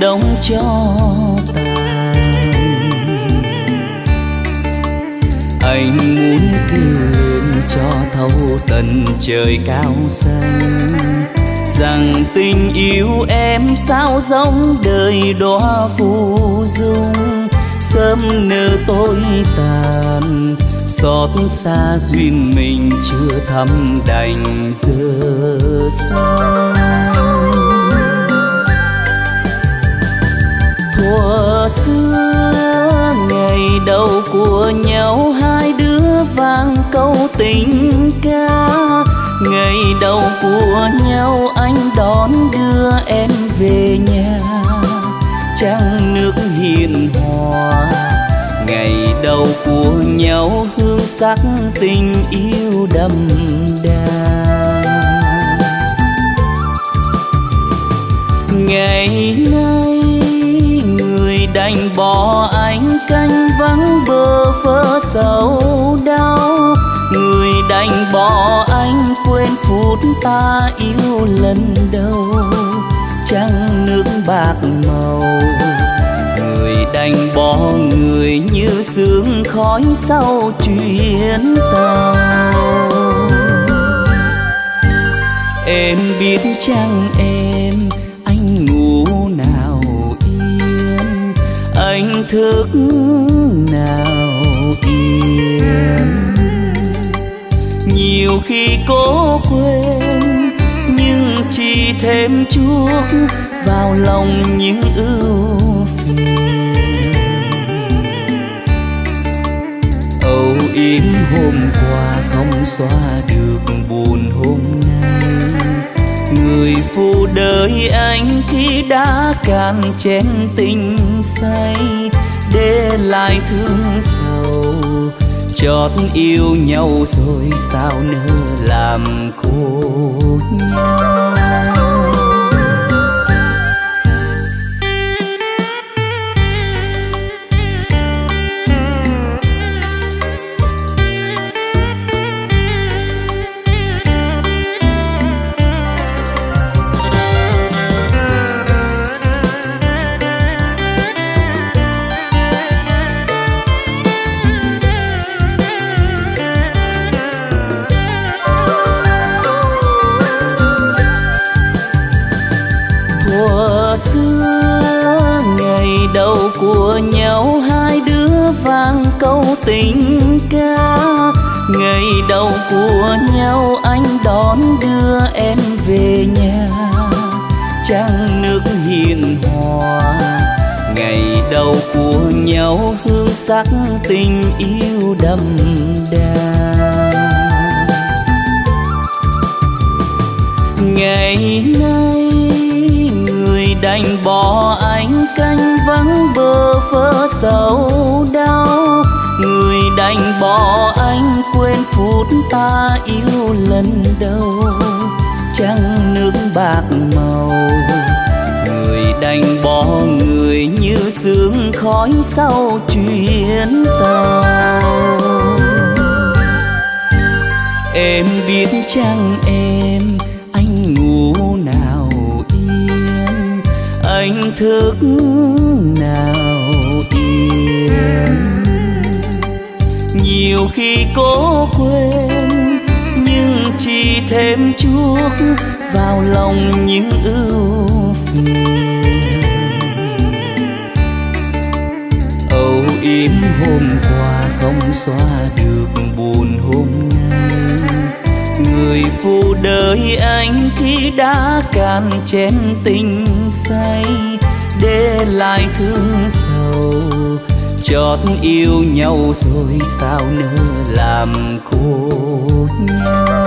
đông cho tàn anh muốn kêu lên cho thấu tận trời cao xanh, rằng tình yêu em sao giống đời đóa phù dung. Sớm nở tối tàn, xót xa duyên mình chưa thắm đành giờ sao xưa, ngày đầu của nhau hai đứa vang câu tình ca. Ngày đầu của nhau anh đón đưa em về nhà. Trăng nước hiền hòa, ngày đầu của nhau hương sắc tình yêu đậm đà. Ngày nay đành bỏ anh canh vắng bơ vơ sầu đau. Người đành bỏ anh quên phút ta yêu lần đầu. Trăng nước bạc màu, người đành bỏ người như sương khói sau chuyến tàu. Em biết chăng em thức nào yên. Nhiều khi cố quên, nhưng chỉ thêm chuốc vào lòng những ưu phiền. Âu yếm hôm qua không xóa được buồn hôm nay. Người phụ đời anh khi đã cạn chén tình say để lại thương sầu chót yêu nhau rồi sao nỡ làm khổ nhau? Đón đưa em về nhà. Trăng nước hiền hòa, ngày đầu của nhau hương sắc tình yêu đậm đà. Ngày nay người đành bỏ anh canh vắng bơ vơ sầu đau. Người đành bỏ anh quên phút ta lần đầu trăng nước bạc màu. Người đành bỏ người như sương khói sau chuyến tàu. Em biết chăng em, anh ngủ nào yên? Anh thức nào yên? Nhiều khi cố thêm chuốc vào lòng những ưu phiền. Âu yếm hôm qua không xóa được buồn hôm nay. Người phụ đời anh khi đã cạn chén tình say, để lại thương sầu, chót yêu nhau rồi sao nỡ làm khổ nhau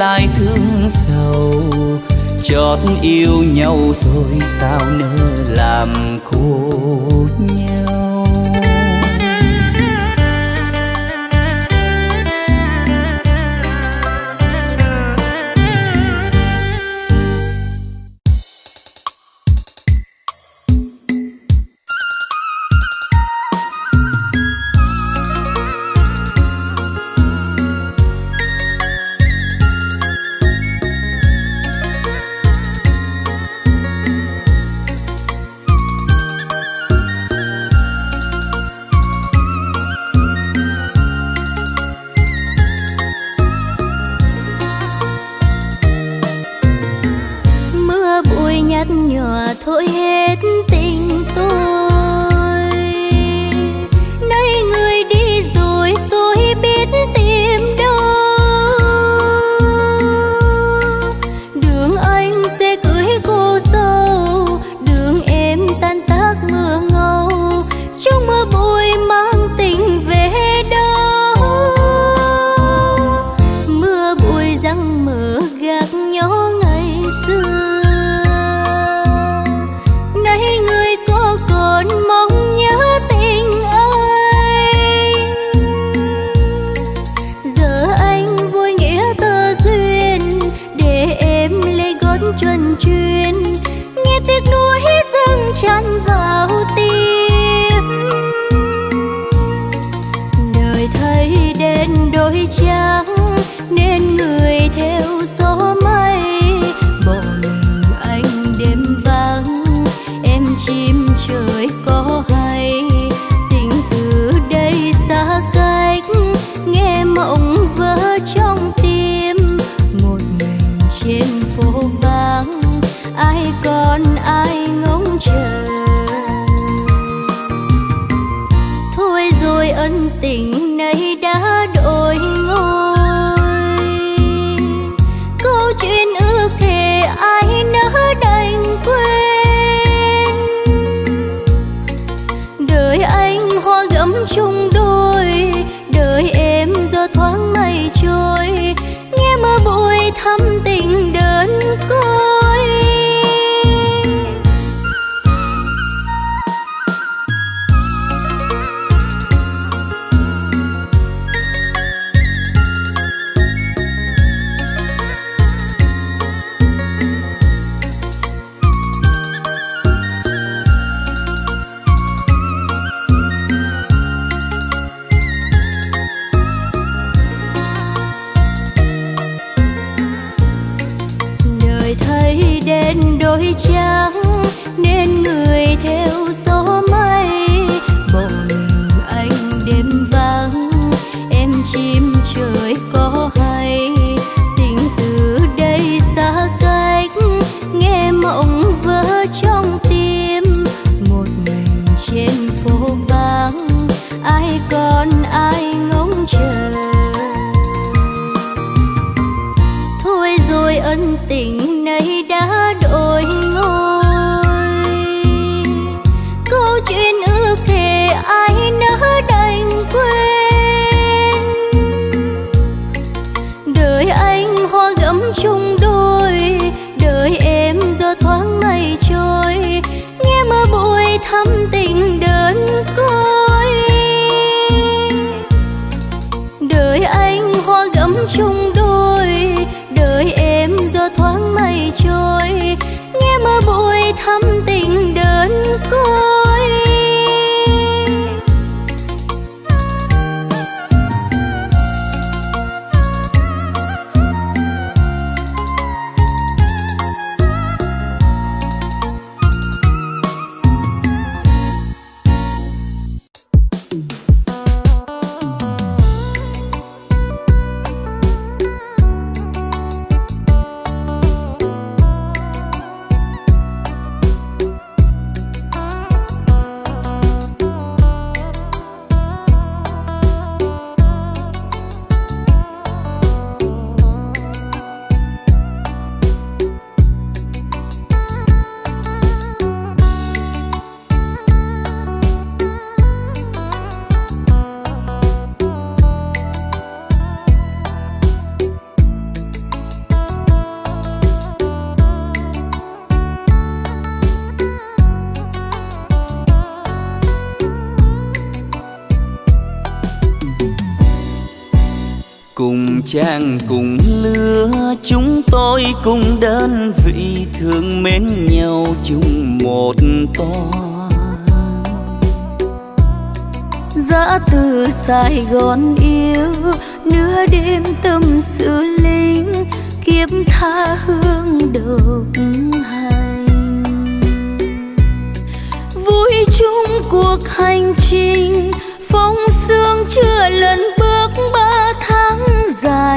lại thương sầu chót yêu nhau rồi sao nỡ làm khổ nhau chàng cùng lứa. Chúng tôi cùng đơn vị thương mến nhau chung một toa dã từ sài gòn yêu, nửa đêm tâm sự linh, kiếp tha hương đồng hành. Vui chung cuộc hành trình, phong sương chưa lần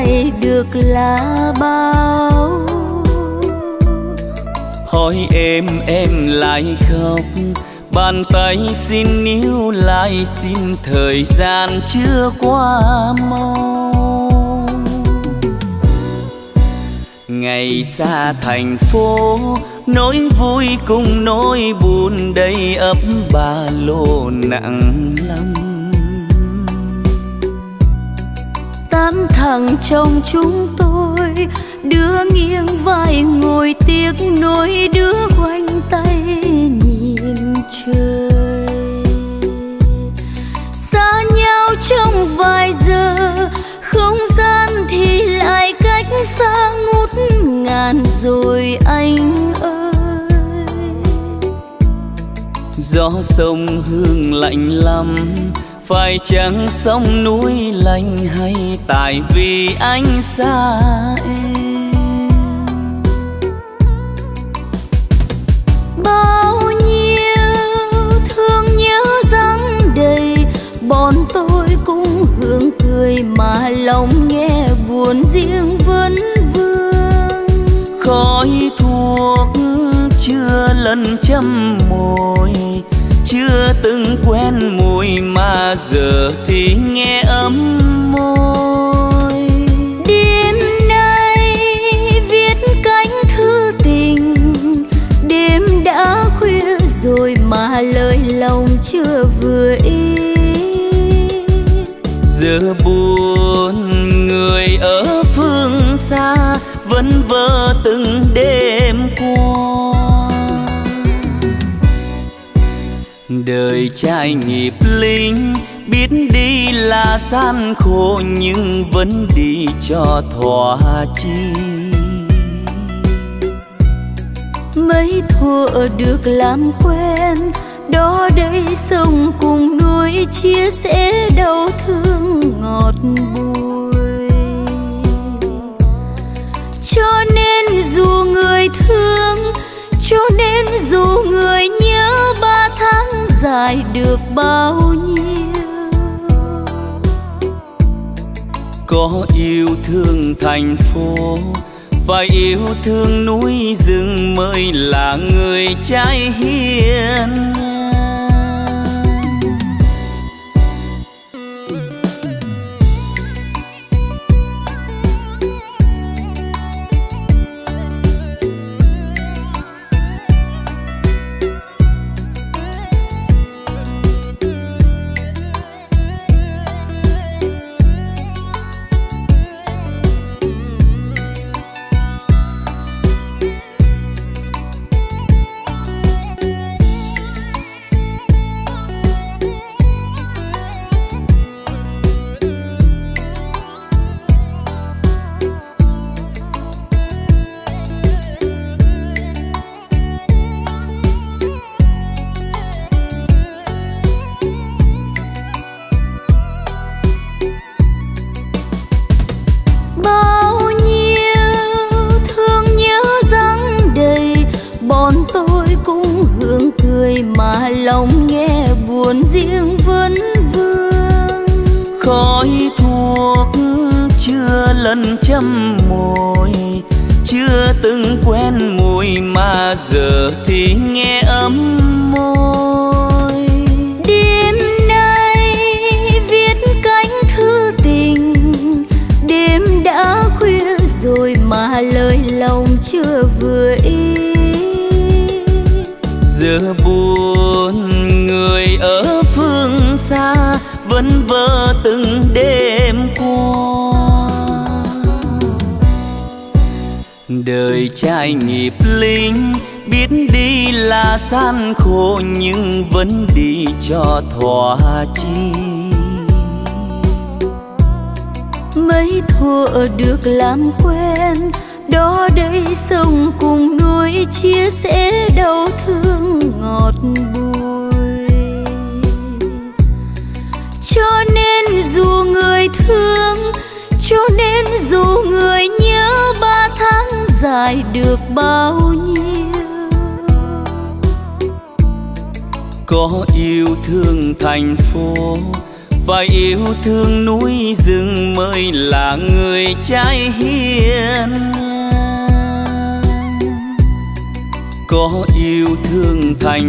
ai được là bao? Hỏi em em lại khóc. Bàn tay xin níu lại, xin thời gian chưa qua mau ngày xa thành phố, nỗi vui cùng nỗi buồn đầy ấp ba lô nặng lắm. Tám thằng trong chúng tôi. Đứa nghiêng vai ngồi tiếc nỗi đứa quanh tay nhìn trời. Xa nhau trong vài giờ, không gian thì lại cách xa ngút ngàn rồi anh ơi. Gió sông hương lạnh lắm phải chăng sông núi lạnh hay tại vì anh xa em? Bao nhiêu thương nhớ răng đầy bọn tôi cũng hưởng cười mà lòng nghe buồn riêng vấn vương. Khói thuốc chưa lần châm môi chưa từng quen mùi mà giờ thì nghe ấm môi. Đêm nay viết cánh thư tình đêm đã khuya rồi mà lời lòng chưa vừa ý giờ buồn người ở phương xa vẫn vơ từng đêm qua đời trai nghiệp linh biết đi là gian khổ, nhưng vẫn đi cho thỏa chi mấy thuở được làm quen, đó đây sông cùng núi chia sẻ. Lại được bao nhiêu. Có yêu thương thành phố và yêu thương núi rừng mới là người trai hiền.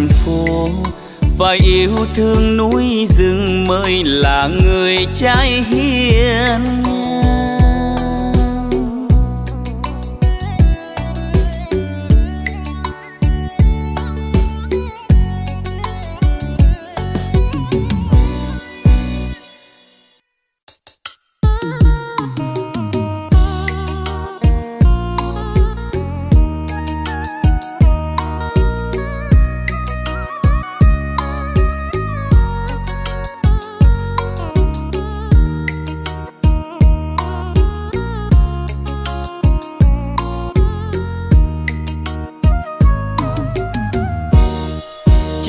Phố phải yêu thương núi rừng mới là người trai hiền.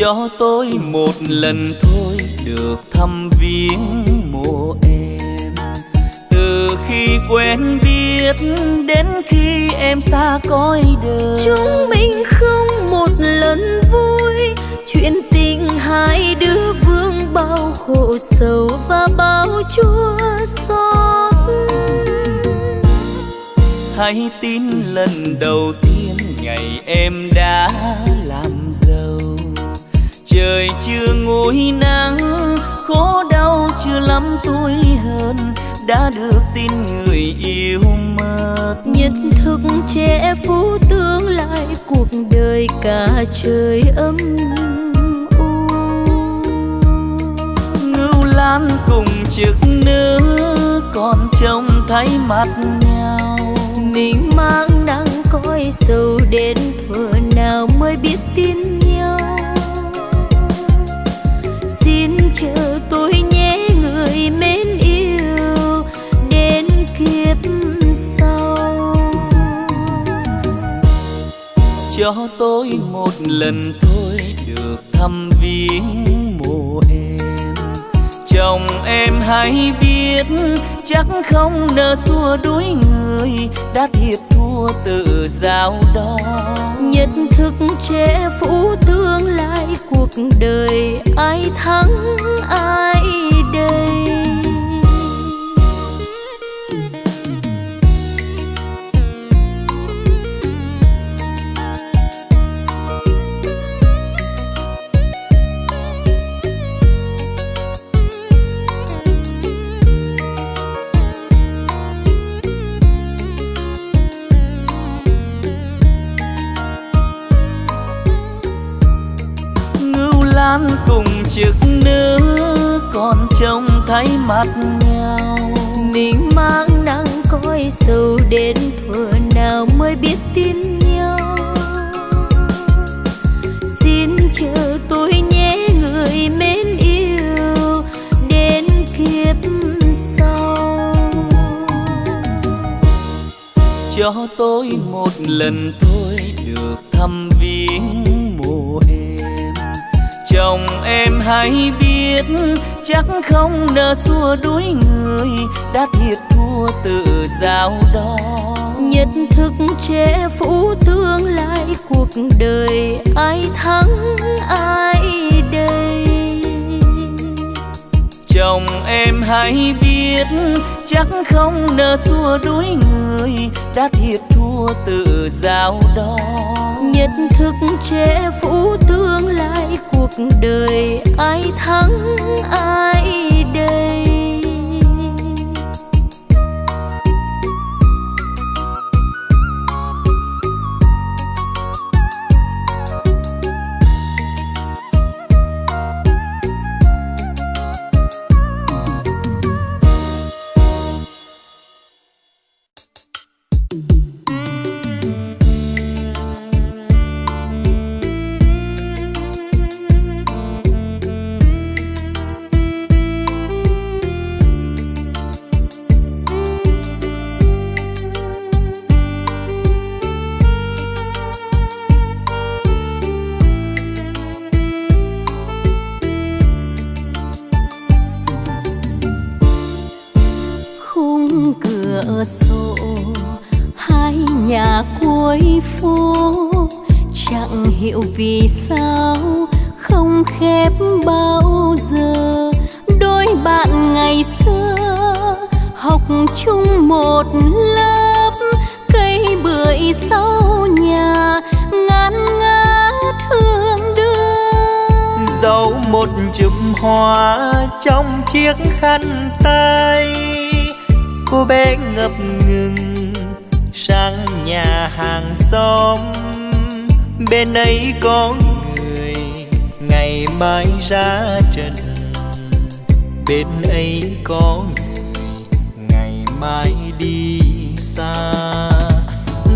Cho tôi một lần thôi được thăm viếng mộ em. Từ khi quen biết đến khi em xa cõi đời. Chúng mình không một lần vui. Chuyện tình hai đứa vương bao khổ sầu và bao chua xót. Hãy tin lần đầu tiên ngày em đã trời chưa ngồi nắng khổ đau chưa lắm tôi hơn đã được tin người yêu mất. Nhất thức trẻ phú tương lai cuộc đời cả trời âm u. Ngưu lan cùng trực nữ còn trông thấy mặt nhau. Mình mang nắng cõi sầu đến thuở nào mới biết tin người mến yêu đến kiếp sau. Cho tôi một lần thôi được thăm viếng mộ em lòng em hãy biết chắc không nỡ xua đuổi người đã thiệt thua tự giao đó nhất thức che phủ tương lai cuộc đời ai thắng ai đây? Lan cùng chiếc nữ còn trông thấy mặt nhau. Mình mang nắng coi sầu đến thuở nào mới biết tin nhau. Xin chờ tôi nhé người mến yêu đến kiếp sau. Cho tôi một lần thôi được thăm viếng chồng em hãy biết chắc không nỡ xua đuổi người đã thiệt thua tự giao đó nhất thức che phủ tương lai cuộc đời ai thắng ai đây chồng em hãy biết chắc không nỡ xua đuổi người đã thiệt thua tự giao đó nhất thức che phủ tương lai cuộc đời ai thắng ai chiếc khăn tay. Cô bé ngập ngừng sang nhà hàng xóm. Bên ấy có người, ngày mai ra trận bên ấy có người, ngày mai đi xa.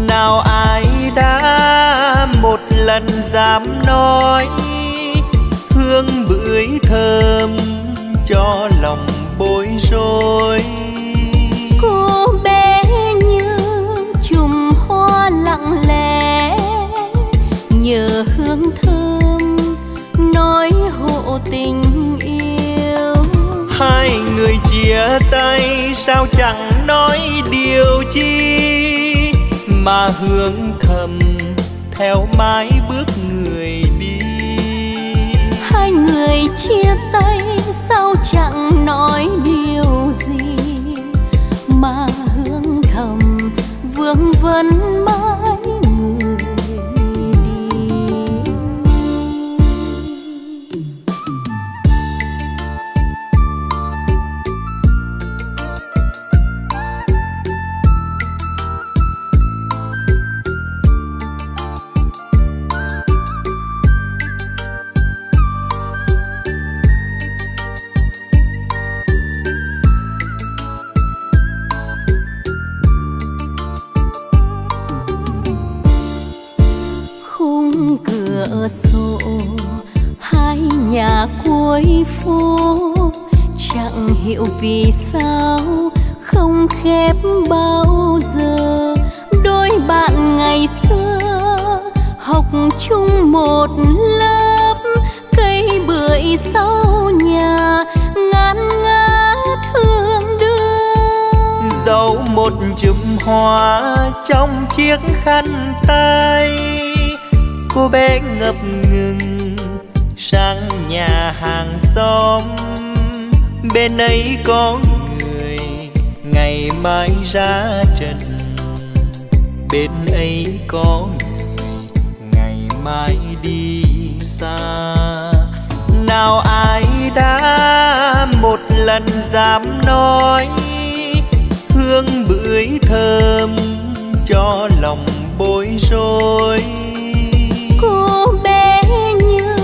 Nào ai đã một lần dám nói, hương bưởi thơm cho lòng bối rối. Cô bé như chùm hoa lặng lẽ nhờ hương thơm nói hộ tình yêu. Hai người chia tay sao chẳng nói điều chi? Mà hương thầm theo mãi bước người đi. Hai người chia tay nói điều gì mà hương thầm vương vấn chung một lớp, cây bưởi sau nhà ngát ngá thương đưa dấu một chùm hoa trong chiếc khăn tay, cô bé ngập ngừng sang nhà hàng xóm. Bên ấy có người ngày mai ra trần, bên ấy có người mai đi xa. Nào ai đã một lần dám nói hương bưởi thơm cho lòng bối rối. Cô bé như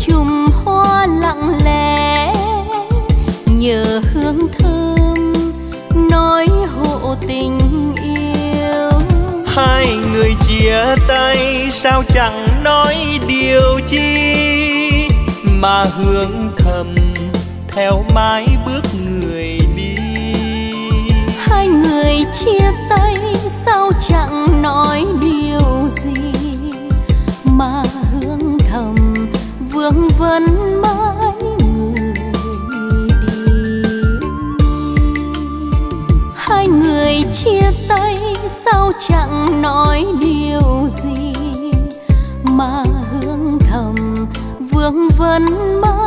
chùm hoa lặng lẽ nhờ hương thơm nói hộ tình yêu. Hai người chia tay sao chẳng nói điều chi mà hương thầm theo mái bước người đi. Hai người chia tay, sao chẳng nói điều gì mà hương thầm vương vấn mãi người đi. Hai người chia tay, sao chẳng nói điều mà hương thầm vương vấn mãi.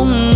Con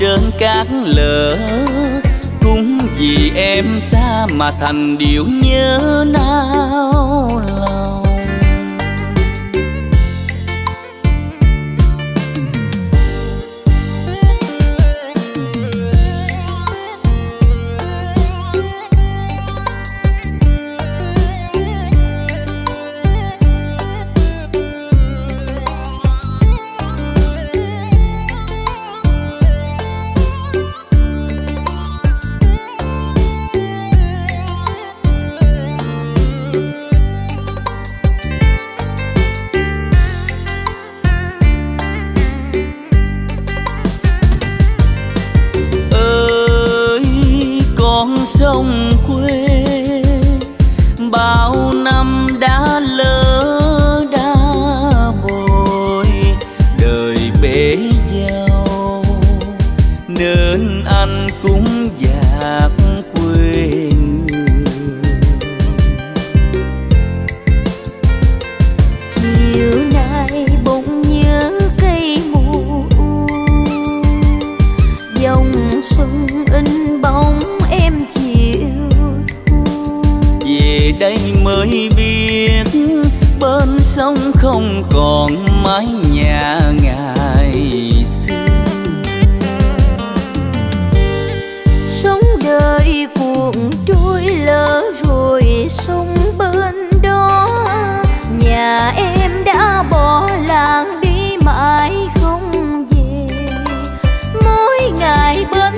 trên cát lỡ cũng vì em xa mà thành điệu nhớ nao lòng.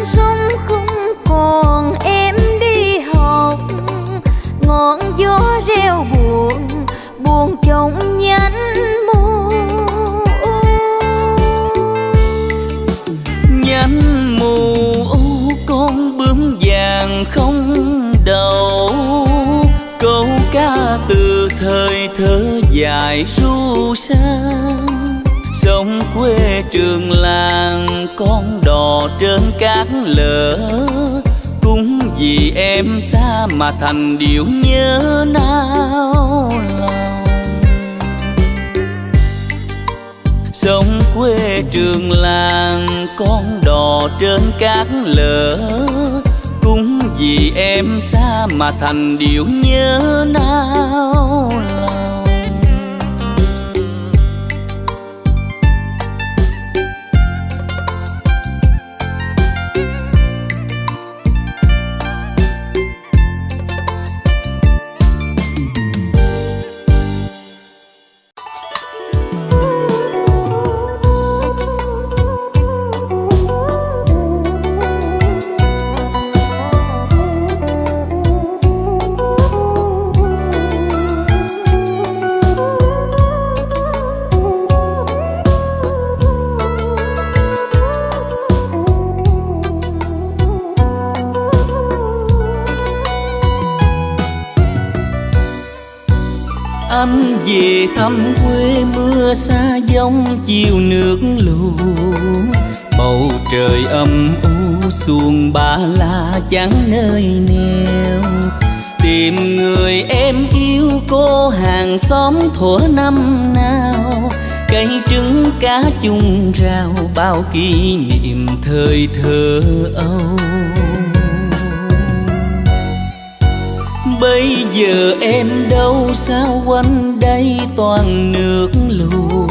Ngày sông không còn em đi học. Ngọn gió reo buồn buồn trong nhánh mùa. Nhánh mù u con bướm vàng không đầu. Câu ca từ thời thơ dài ru sang sông quê trường làng, con đò trên cát lỡ cũng vì em xa mà thành điệu nhớ nao lòng. Sông quê trường làng, con đò trên cát lỡ cũng vì em xa mà thành điệu nhớ nao lòng. Thăm quê mưa xa giông chiều nước lũ. Bầu trời âm u xuồng ba la chẳng nơi neo tìm người em yêu cô hàng xóm thuở năm nào. Cây trứng cá chung rau bao kỷ niệm thời thơ âu. Bây giờ em đâu sao quanh đây toàn nước lũ?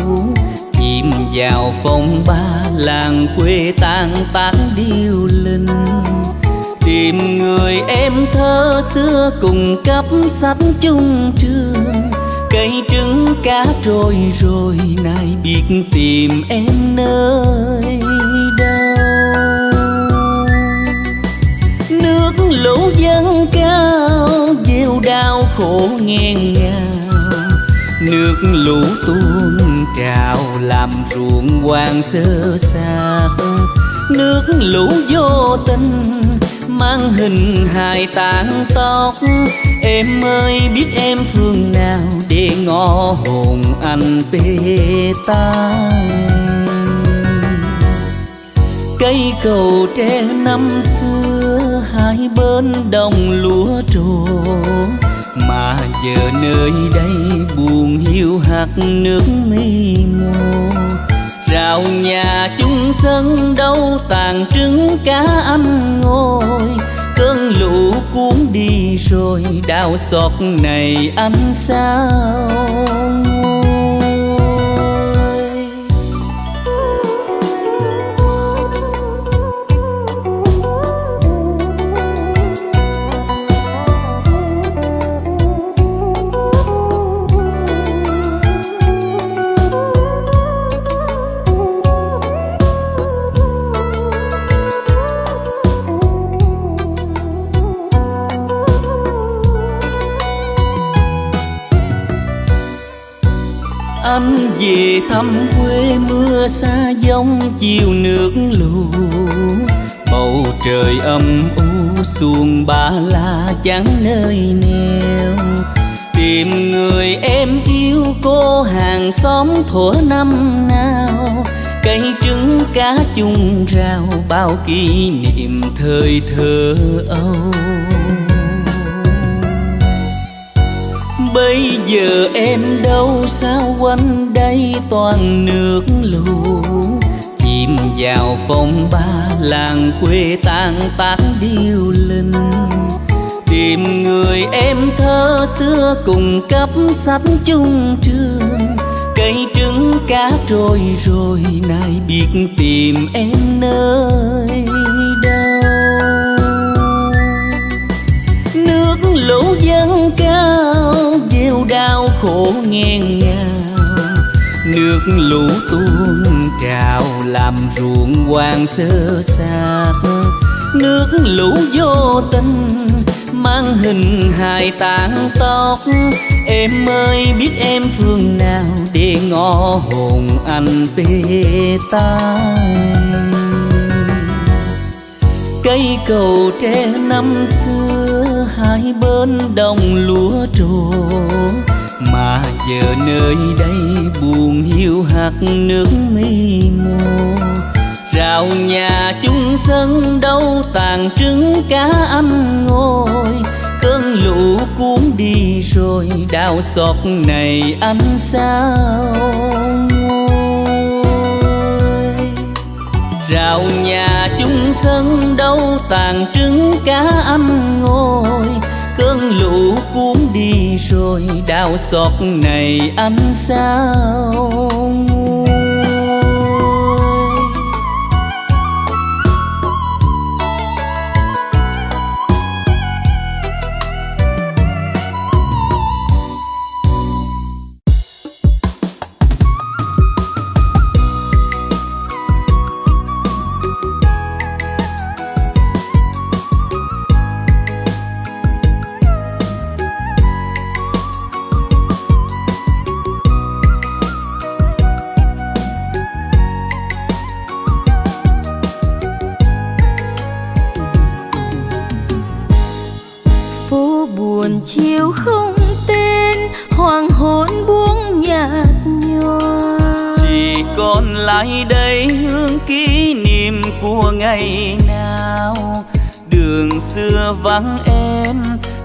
Chìm vào phong ba làng quê tan tán điêu linh. Tìm người em thơ xưa cùng cấp sách chung trường cây trứng cá trôi rồi nay biết tìm em nơi. Lũ dân cao gieo đau khổ nghẹn ngào. Nước lũ tuôn trào, làm ruộng hoang sơ xác nước lũ vô tình mang hình hài tàn tóc. Em ơi, biết em phương nào để ngõ hồn anh bê tai. Cây cầu tre năm xưa hai bên đồng lúa trổ. Mà giờ nơi đây buồn hiu hạt nước mi mô rào nhà chung sân đâu tàn trứng cá anh ngồi. Cơn lũ cuốn đi rồi đau xót này anh sao? Về thăm quê mưa xa giông chiều nước lũ. Bầu trời âm u xuồng ba la chẳng nơi neo. Tìm người em yêu cô hàng xóm thuở năm nào. Cây trứng cá chung rau bao kỷ niệm thời thơ âu. Bây giờ em đâu sao quanh đây toàn nước lũ? Chìm vào phong ba làng quê tan tác điêu linh. Tìm người em thơ xưa cùng cấp sách chung trường. Cây trứng cá trôi rồi nay biết tìm em nơi đâu lũ dân cao gieo đau khổ ngang ngào. Nước lũ tuôn trào làm ruộng hoang sơ xác nước lũ vô tình mang hình hài tàn tóc. Em ơi biết em phương nào để ngõ hồn anh tê ta, cây cầu tre năm xưa hai bên đồng lúa trổ. Mà giờ nơi đây buồn hiu hạt nước mi ngô rào nhà chung sân đâu tàn trứng cá ăn ngồi. Cơn lũ cuốn đi rồi đau xót này anh sao? Rào nhà chung sân đâu tàn trứng cá ăn ngồi. Cơn lũ cuốn đi rồi đau xót này ăn sao lại đây hương kỷ niệm của ngày nào. Đường xưa vắng em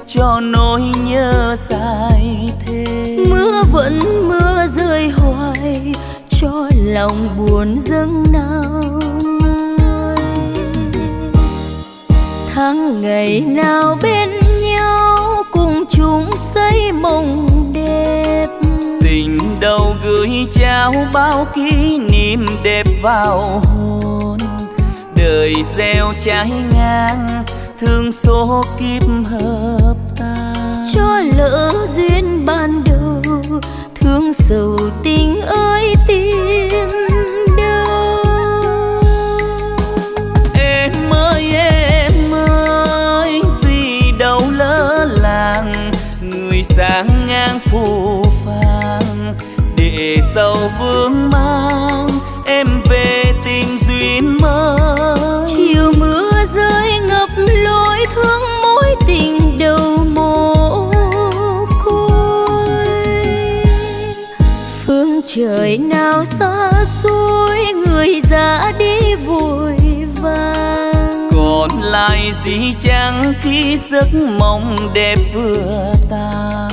cho nỗi nhớ dài thêm. Mưa vẫn mưa rơi hoài cho lòng buồn dâng nào tháng ngày nào bên chung xây mộng đẹp. Tình đầu gửi trao bao kỷ niệm đẹp vào hồn. Đời gieo trái ngang thương số kiếp hợp ta cho lỡ duyên ban đầu thương sầu tình ơi tìm vương mang em về tìm duyên mới. Chiều mưa rơi ngập lối thương mối tình đầu mồ côi phương trời nào xa xôi người ra đi vội vàng. Còn lại gì chẳng khi giấc mộng đẹp vừa tan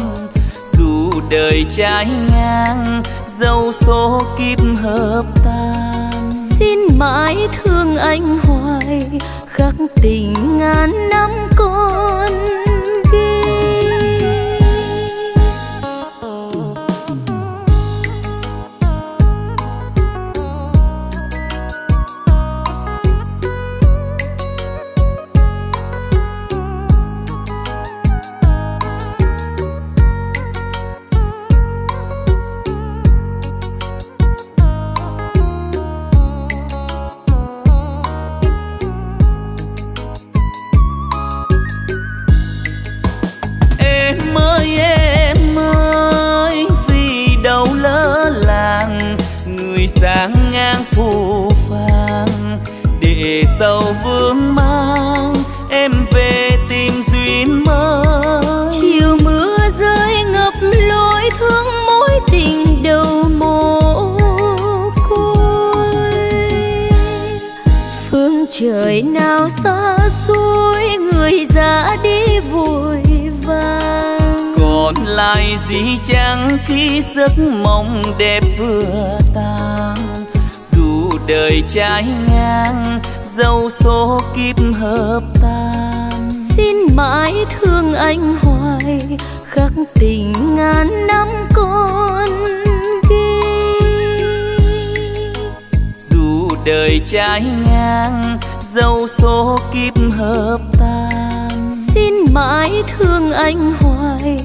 dù đời trái ngang dâu số kiếp hợp tan. Xin mãi thương anh hoài khắc tình ngàn năm đẹp vừa tan dù đời trái ngang dẫu số kiếp hợp tan. Xin mãi thương anh hoài khắc tình ngàn năm con ghi, dù đời trái ngang dẫu số kiếp hợp tan. Xin mãi thương anh hoài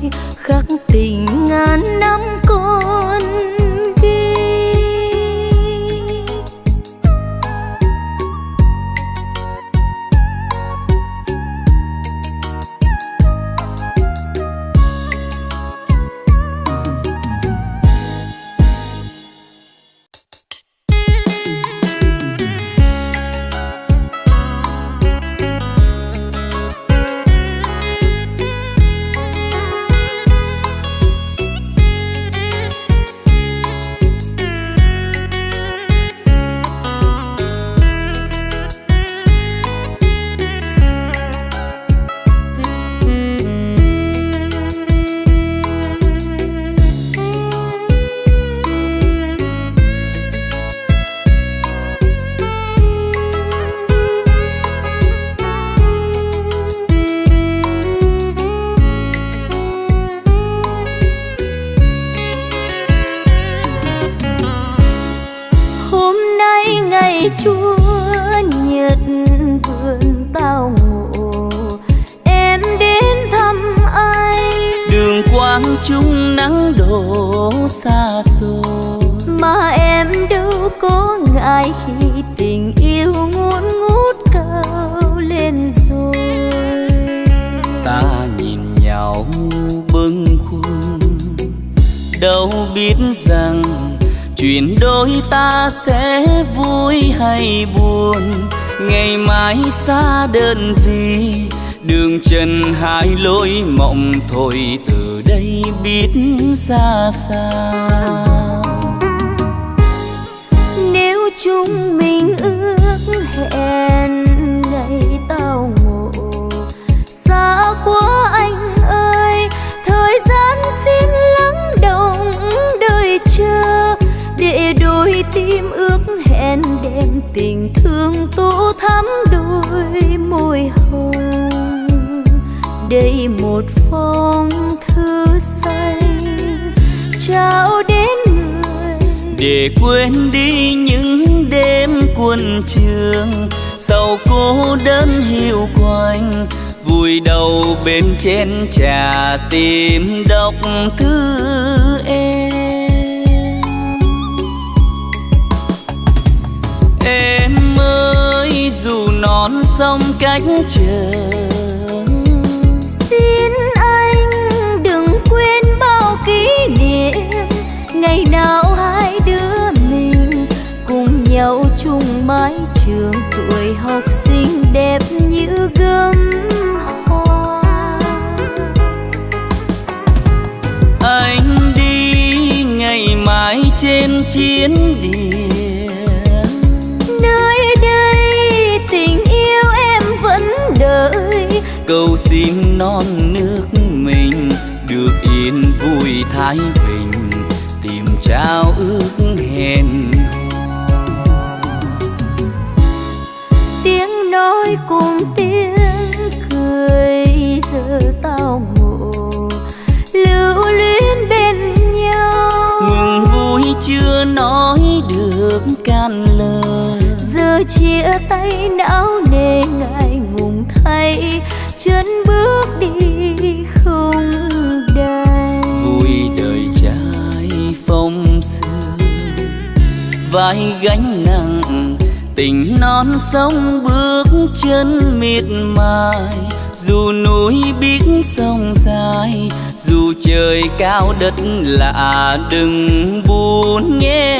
trao ước hẹn tiếng nói cùng tiếng cười giờ tao ngộ. Lưu luyến bên nhau. Mừng vui chưa nói được can lời. Giờ chia tay não vai gánh nặng, tình non sông bước chân miệt mài. Dù núi biết sông dài, dù trời cao đất lạ, đừng buồn nghe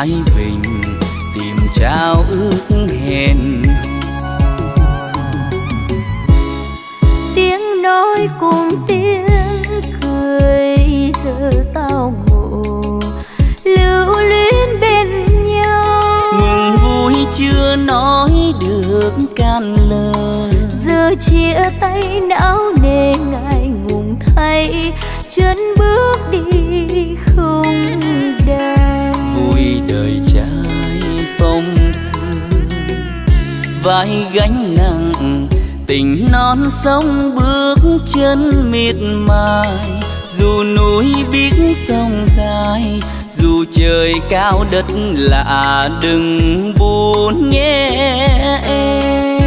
thái bình tìm trao ước non sông bước chân mịt mài, dù núi biết sông dài, dù trời cao đất lạ đừng buồn nhé em.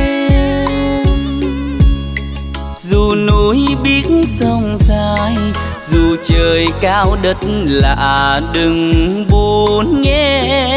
Dù núi biết sông dài, dù trời cao đất lạ đừng buồn nhé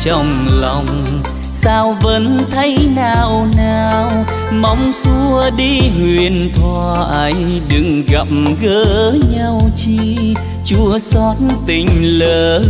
trong lòng. Sao vẫn thấy nào nào mong xua đi huyền thoại đừng gặp gỡ nhau chi. Chua xót tình lỡ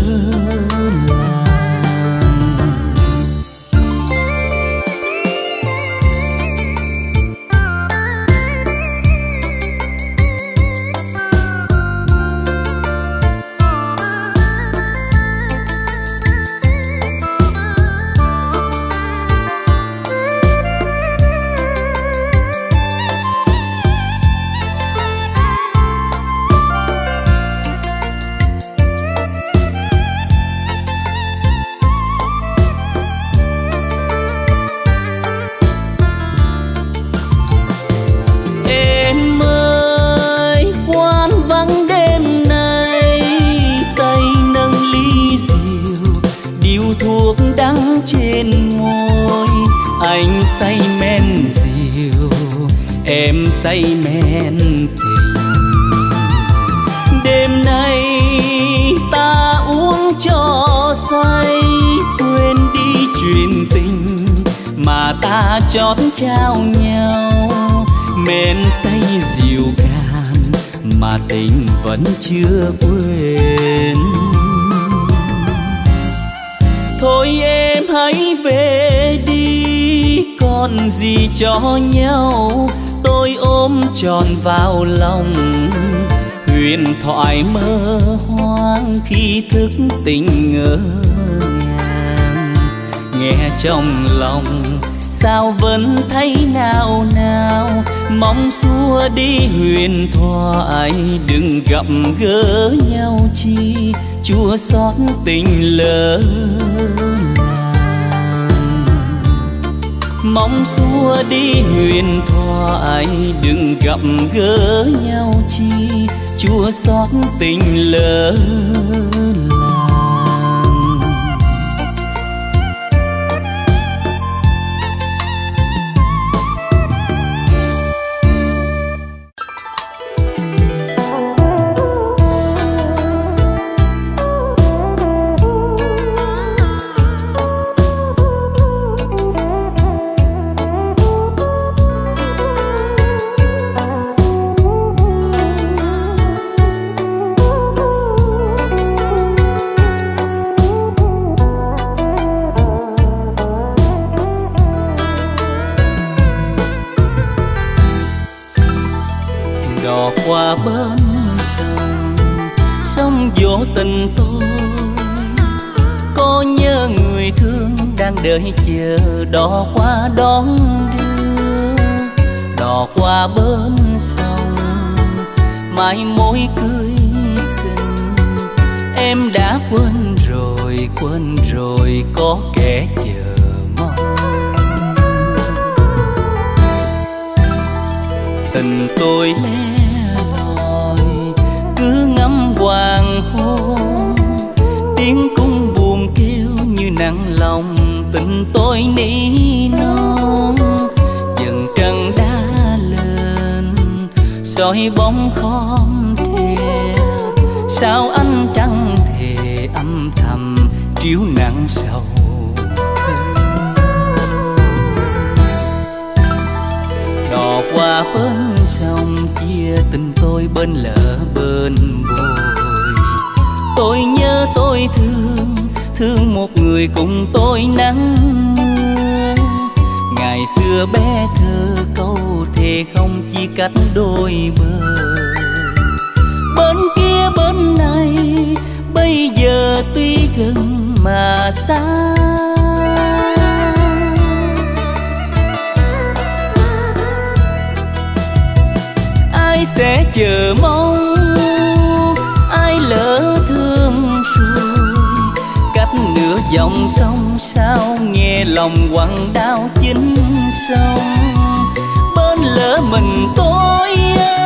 thuốc đắng trên môi. Anh say men rượu, em say men tình. Đêm nay ta uống cho say quên đi chuyện tình mà ta chót trao nhau. Men say rượu cạn mà tình vẫn chưa quên thôi em hãy về đi, còn gì cho nhau? Tôi ôm tròn vào lòng, huyền thoại mơ hoang khi thức tình ngỡ ngàng. Nghe trong lòng, sao vẫn thấy nào nào? Mong xua đi huyền thoại, đừng gặp gỡ nhau chi chua xót tình lỡ mong xua đi huyền thoại đừng gặp gỡ nhau chi. Chua xót tình lỡ là chờ mong, ai lỡ thương nửa dòng sông sao nghe lòng quặn đau chính sông bên lỡ mình tôi em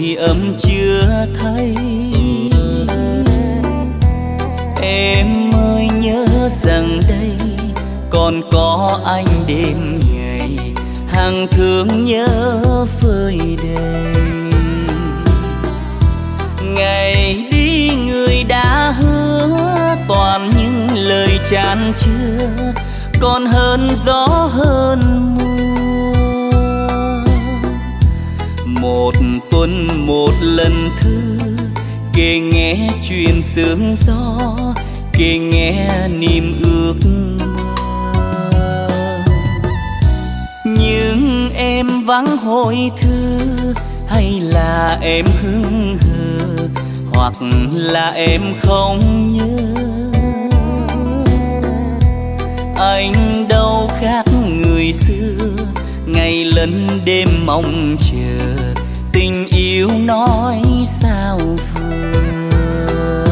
hồi âm chưa thấy em ơi nhớ rằng đây còn có anh đêm ngày hàng thương nhớ phơi đầy ngày đi người đã hứa toàn những lời chan chứa, còn hơn gió hơn lần thư kể nghe chuyện sương gió kể nghe niềm ước mơ. Nhưng em vắng hồi thư, hay là em hững hờ, hoặc là em không nhớ. Anh đâu khác người xưa, ngày lẫn đêm mong chờ yêu nói sao vừa.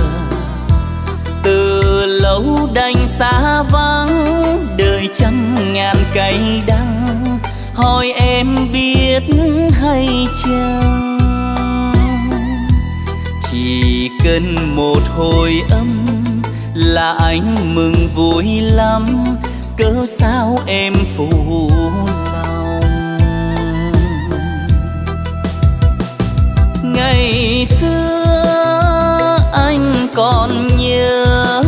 Từ lâu đành xa vắng, đời trăm ngàn cây đắng. Hỏi em biết hay chăng? Chỉ cần một hồi âm là anh mừng vui lắm. Cớ sao em phụ ngày xưa anh còn nhớ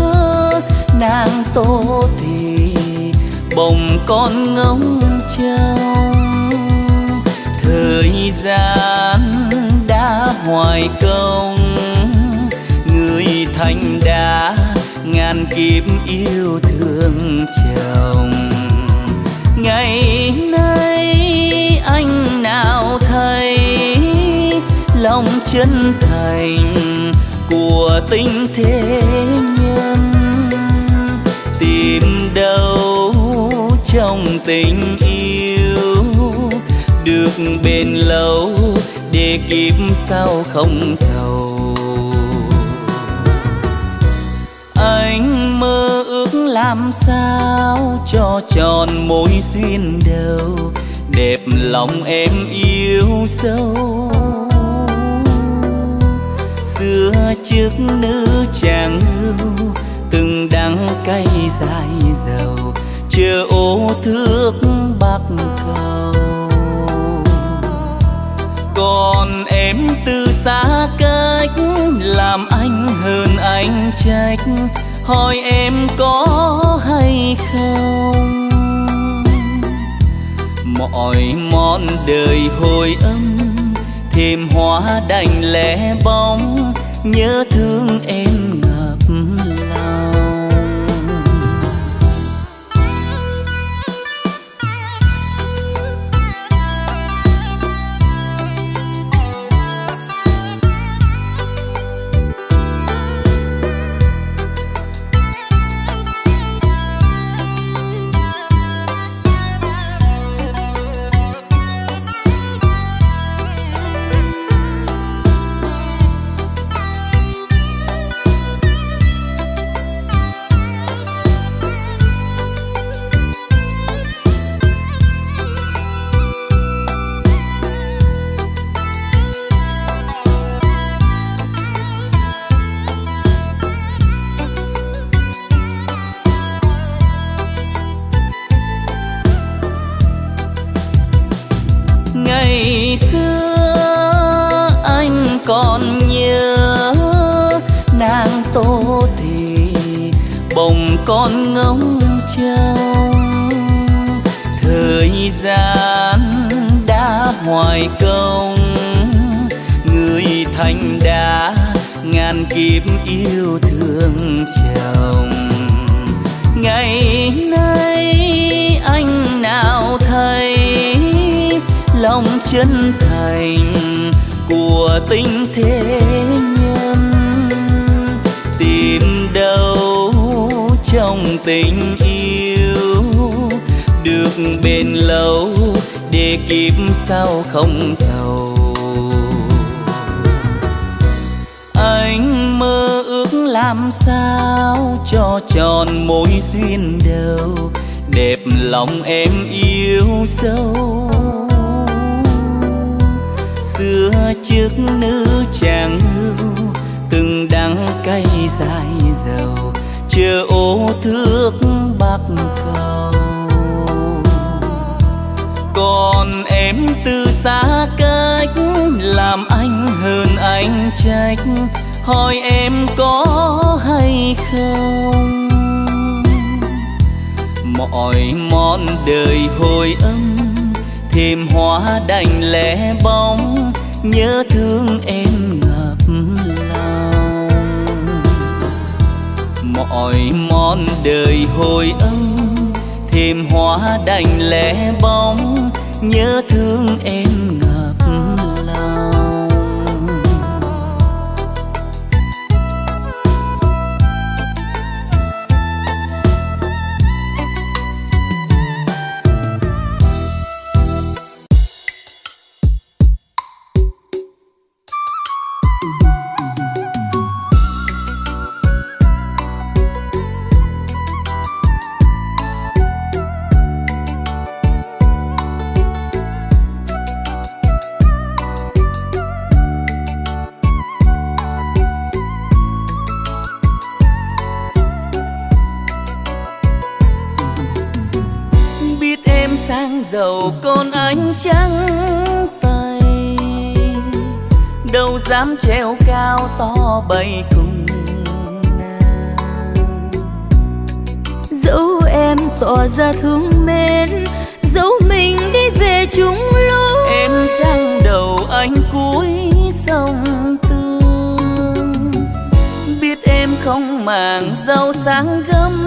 nàng tô thì bồng con ngóng trông. Thời gian đã hoài công, người thành đã ngàn kiếp yêu thương chồng. Ngày nay chân thành của tình thế nhân. Tìm đâu trong tình yêu được bền lâu để kịp sao không giàu. Anh mơ ước làm sao cho tròn mối duyên đầu đẹp lòng em yêu sâu xưa trước nữ chàng hưu từng đắng cay dài dầu, chưa ô thước bạc cầu còn em từ xa cách làm anh hơn anh trách, hỏi em có hay không? Mọi món đời hồi âm, thêm hoa đành lẻ bóng nhớ thương em trắng tay đâu dám treo cao to bay cùng nàng. Dẫu em tỏ ra thương mến dẫu mình đi về chúng lối em sang đầu anh cuối sông tương biết em không màng rau sáng gấm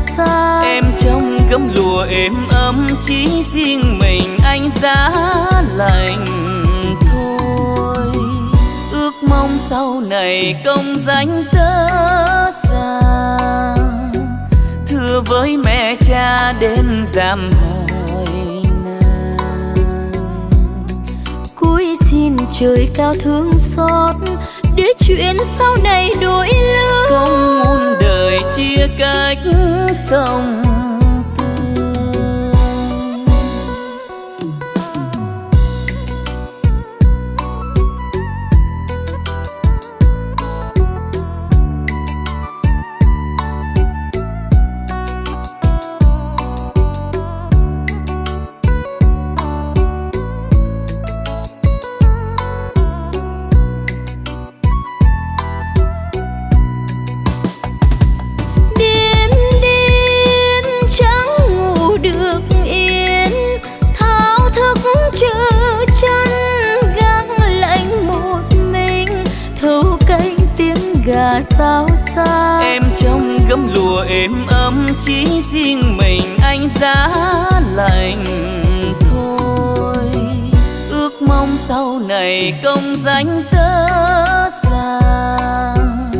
xa. Em trong gấm lụa êm ấm chỉ riêng mình anh giá lành thôi. Ước mong sau này công danh dỡ dàng. Thưa với mẹ cha đến giam hỏi cúi xin trời cao thương xót để chuyện sau này đổi lứa không muốn chia cách sông danh dở dàng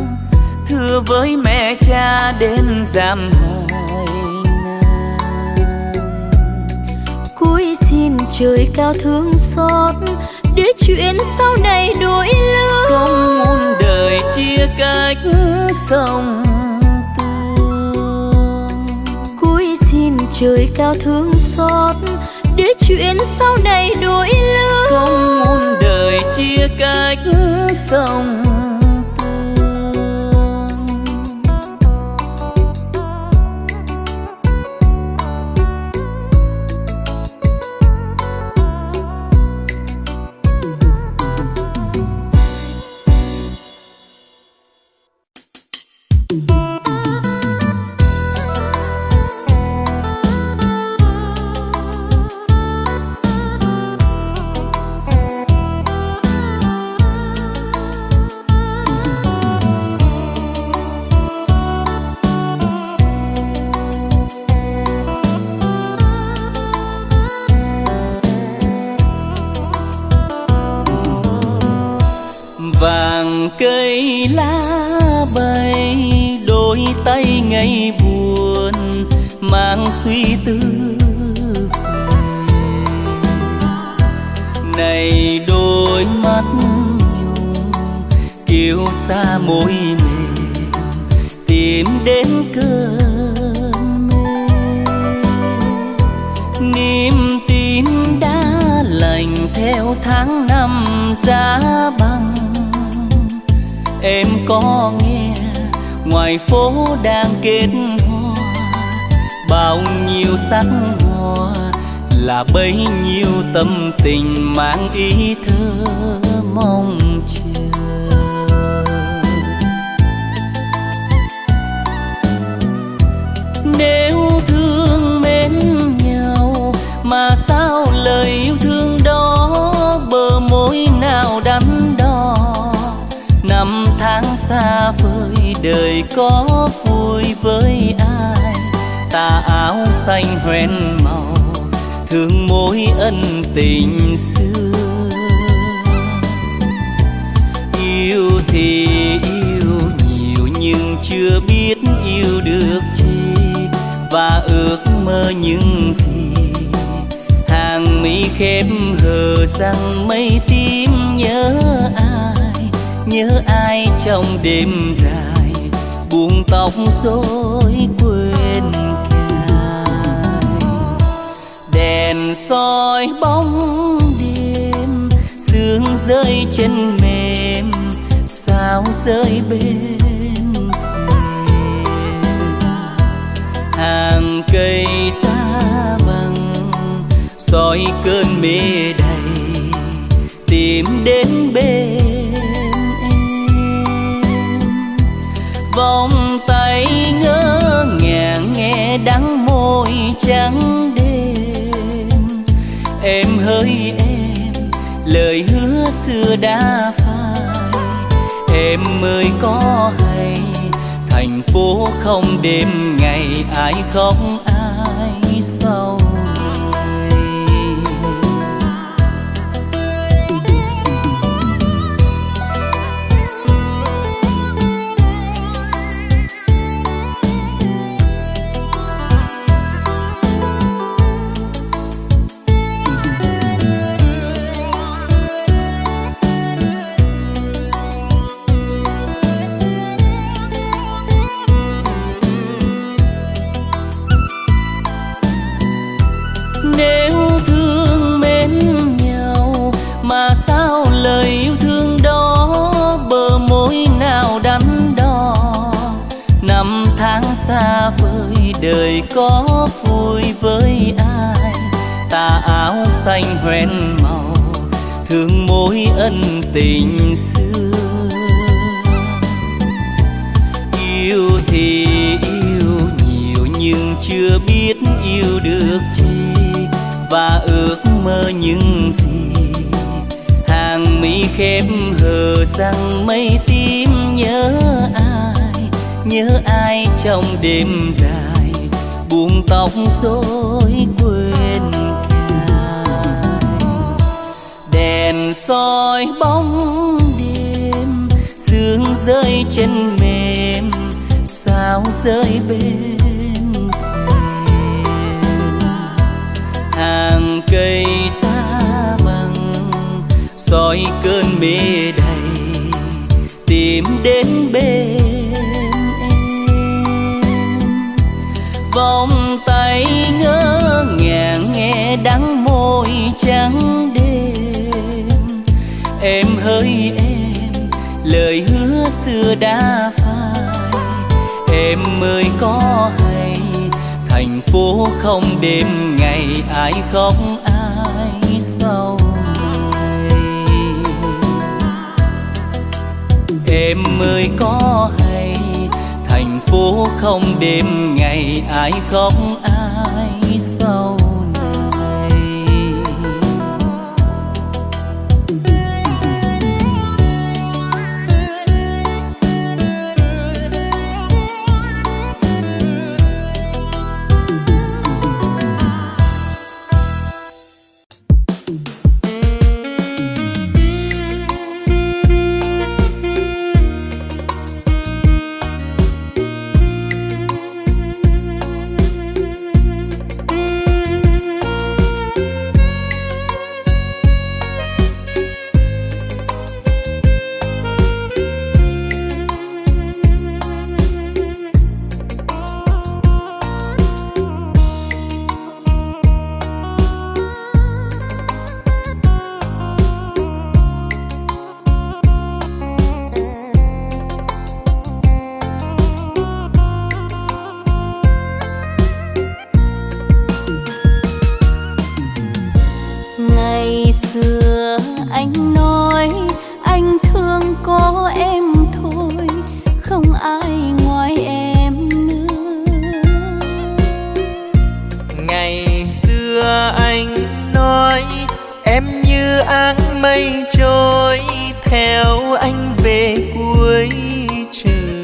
thưa với mẹ cha đến giam hỏi cúi xin trời cao thương xót để chuyện sau này đổi lứa không muốn đời chia cách sông tương. Cúi xin trời cao thương xót để chuyện sau này đổi lứa sông ngoài phố đang kết hoa, bao nhiêu sắc hoa, là bấy nhiêu tâm tình mang ý thơ mong chờ. Nếu thương mến nhau, mà sao lời yêu thương đó bờ môi nào đắn đo? Năm tháng xa đời có vui với ai? Tà áo xanh hoen màu, thương mối ân tình xưa. Yêu thì yêu, nhiều nhưng chưa biết yêu được chi. Và ước mơ những gì? Hàng mi khép hờ rằng mây tím nhớ ai? Nhớ ai trong đêm dài? Tóc rối quên cài đèn soi bóng đêm, sương rơi chân mềm, sao rơi bên thềm. Hàng cây xa bằng soi cơn mê đầy, tìm đến bên em. Vòng đắng môi trắng đêm. Em hỡi em, lời hứa xưa đã phai. Em ơi, có hay, thành phố không đêm ngày ai khóc ai đời có vui với ai? Tà áo xanh hoen màu, thương mối ân tình xưa. Yêu thì yêu nhiều nhưng chưa biết yêu được chi. Và ước mơ những gì? Hàng mi khép hờ rằng mây tím nhớ ai? Nhớ ai trong đêm dài? Buông tóc rối quên cài đèn soi bóng đêm, sương rơi chân mềm, sao rơi bên thềm. Hàng cây xa soi cơn mê đầy, tìm đến bên trắng đêm. Em hỡi em, lời hứa xưa đã phai. Em ơi, có hay, thành phố không đêm ngày ai khóc, ai sau em ơi, có hay, thành phố không đêm ngày ai khóc, ai mây trôi theo anh về cuối trời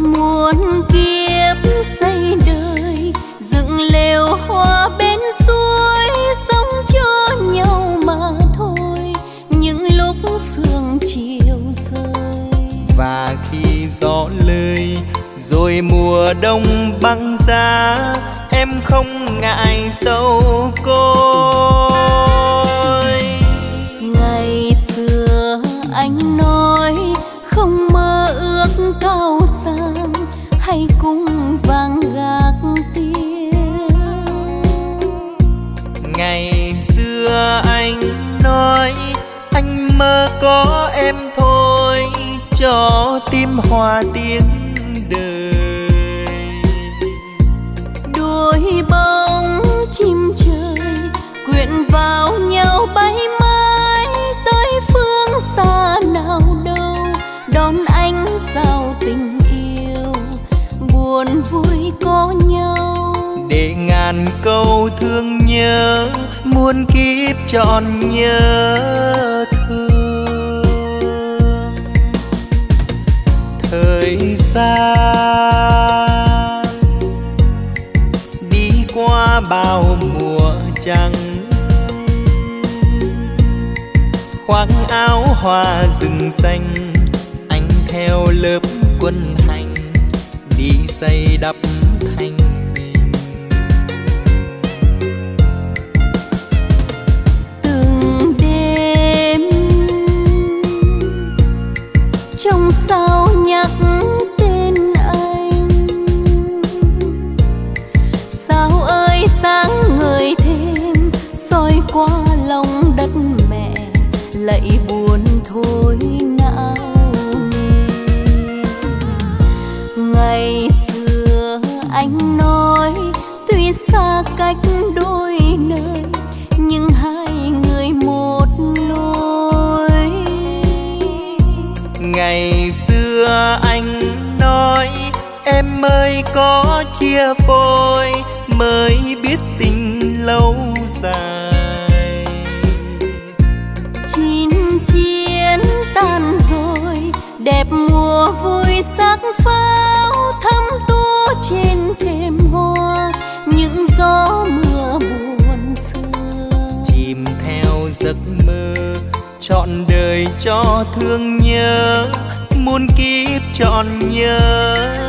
muôn kiếp xây đời dựng lều hoa bên suối sống cho nhau mà thôi những lúc sương chiều rơi và khi gió lơi rồi mùa đông băng giá em không ngại sâu. hoa tiếng đời. Đôi bóng chim trời quyện vào nhau bay mãi tới phương xa nào đâu. Đón anh sao tình yêu buồn vui có nhau. Để ngàn câu thương nhớ muôn kiếp tròn nhớ gian. Đi qua bao mùa trăng khoác áo hoa rừng xanh, anh theo lớp quân hành. Đi xây đắp có chia phôi mới biết tình lâu dài. Chín chiến tan rồi đẹp mùa vui sắc pháo thắm tua trên thềm hoa. Những gió mưa buồn xưa chìm theo giấc mơ chọn đời cho thương nhớ. Muôn kiếp trọn nhớ.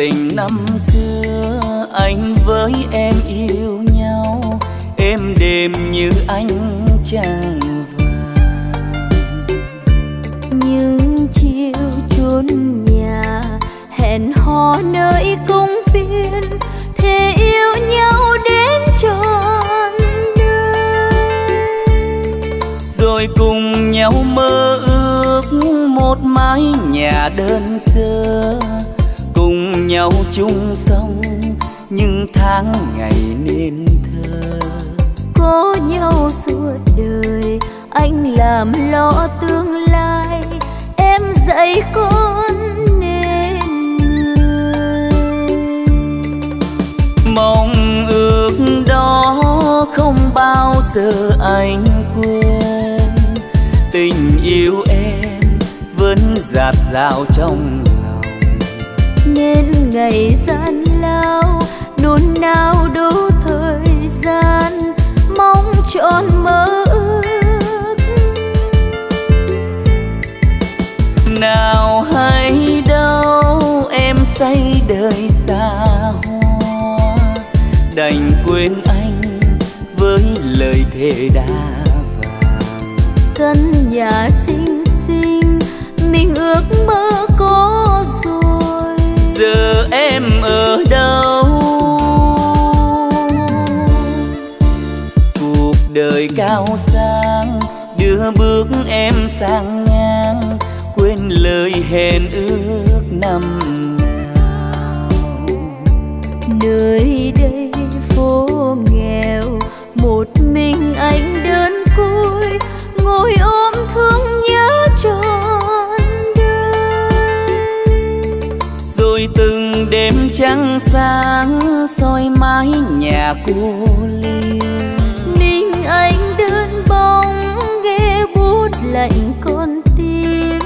Tình năm xưa anh với em yêu nhau êm đềm như ánh trăng vàng. Những chiều chốn nhà hẹn hò nơi công viên thề yêu nhau đến trọn đời. Rồi cùng nhau mơ ước một mái nhà đơn sơ cùng nhau chung sống những tháng ngày nên thơ. Có nhau suốt đời anh làm lo tương lai em dạy con nên người. Mong ước đó không bao giờ anh quên. Tình yêu em vẫn dạt dào trong nên ngày gian lao, nôn nao đủ thời gian, mong trọn mơ ước. Nào hay đâu em say đời xa hoa, đành quên anh với lời thề đã vàng. Căn nhà xinh xinh, mình ước mơ có cao sang đưa bước em sang ngang quên lời hẹn ước năm nào. Nơi đây phố nghèo một mình anh đơn côi ngồi ôm thương nhớ trọn đời. Rồi từng đêm trăng sáng soi mái nhà cô lạnh con tim,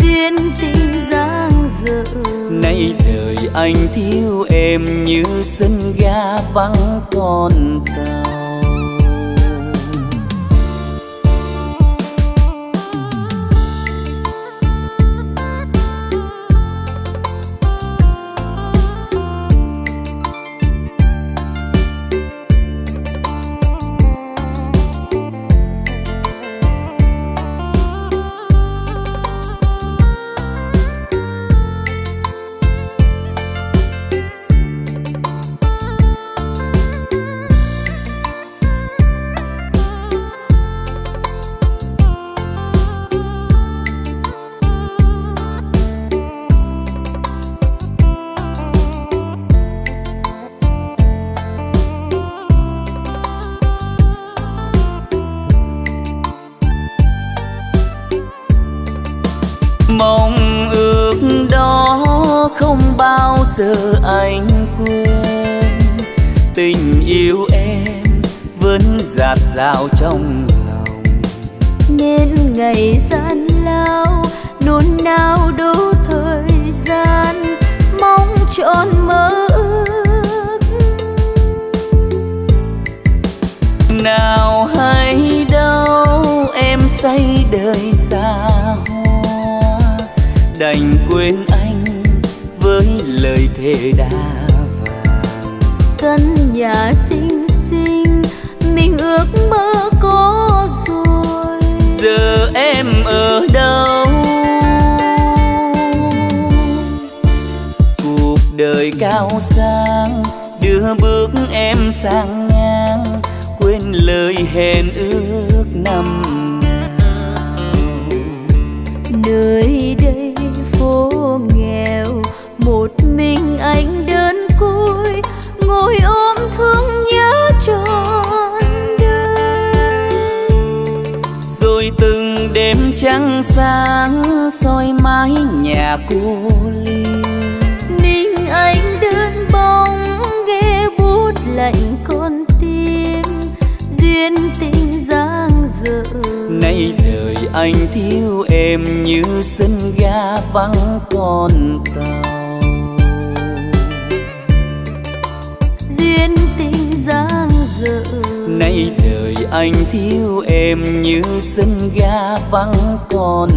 duyên tình giang dở. Nay đời anh thiếu em như sân ga vắng con ta giờ anh quên. Tình yêu em vẫn dạt dào trong lòng. Nên ngày gian lao nôn nao đủ thời gian mong trọn mơ ước. Nào hay đâu em say đời xa hoa đành quên thề đã vàng căn nhà xinh xinh mình ước mơ có rồi. Giờ em ở đâu? Cuộc đời cao sang đưa bước em sang ngang quên lời hẹn ước năm nơi đây phố một mình anh đơn côi ngồi ôm thương nhớ trọn đời. Rồi từng đêm trăng sáng soi mái nhà cô ly mình anh đơn bóng nghe bút lạnh con tim duyên tình giang dở. Nay đời anh thiếu em như sân ga vắng con tàu anh thiếu em như sân ga vắng con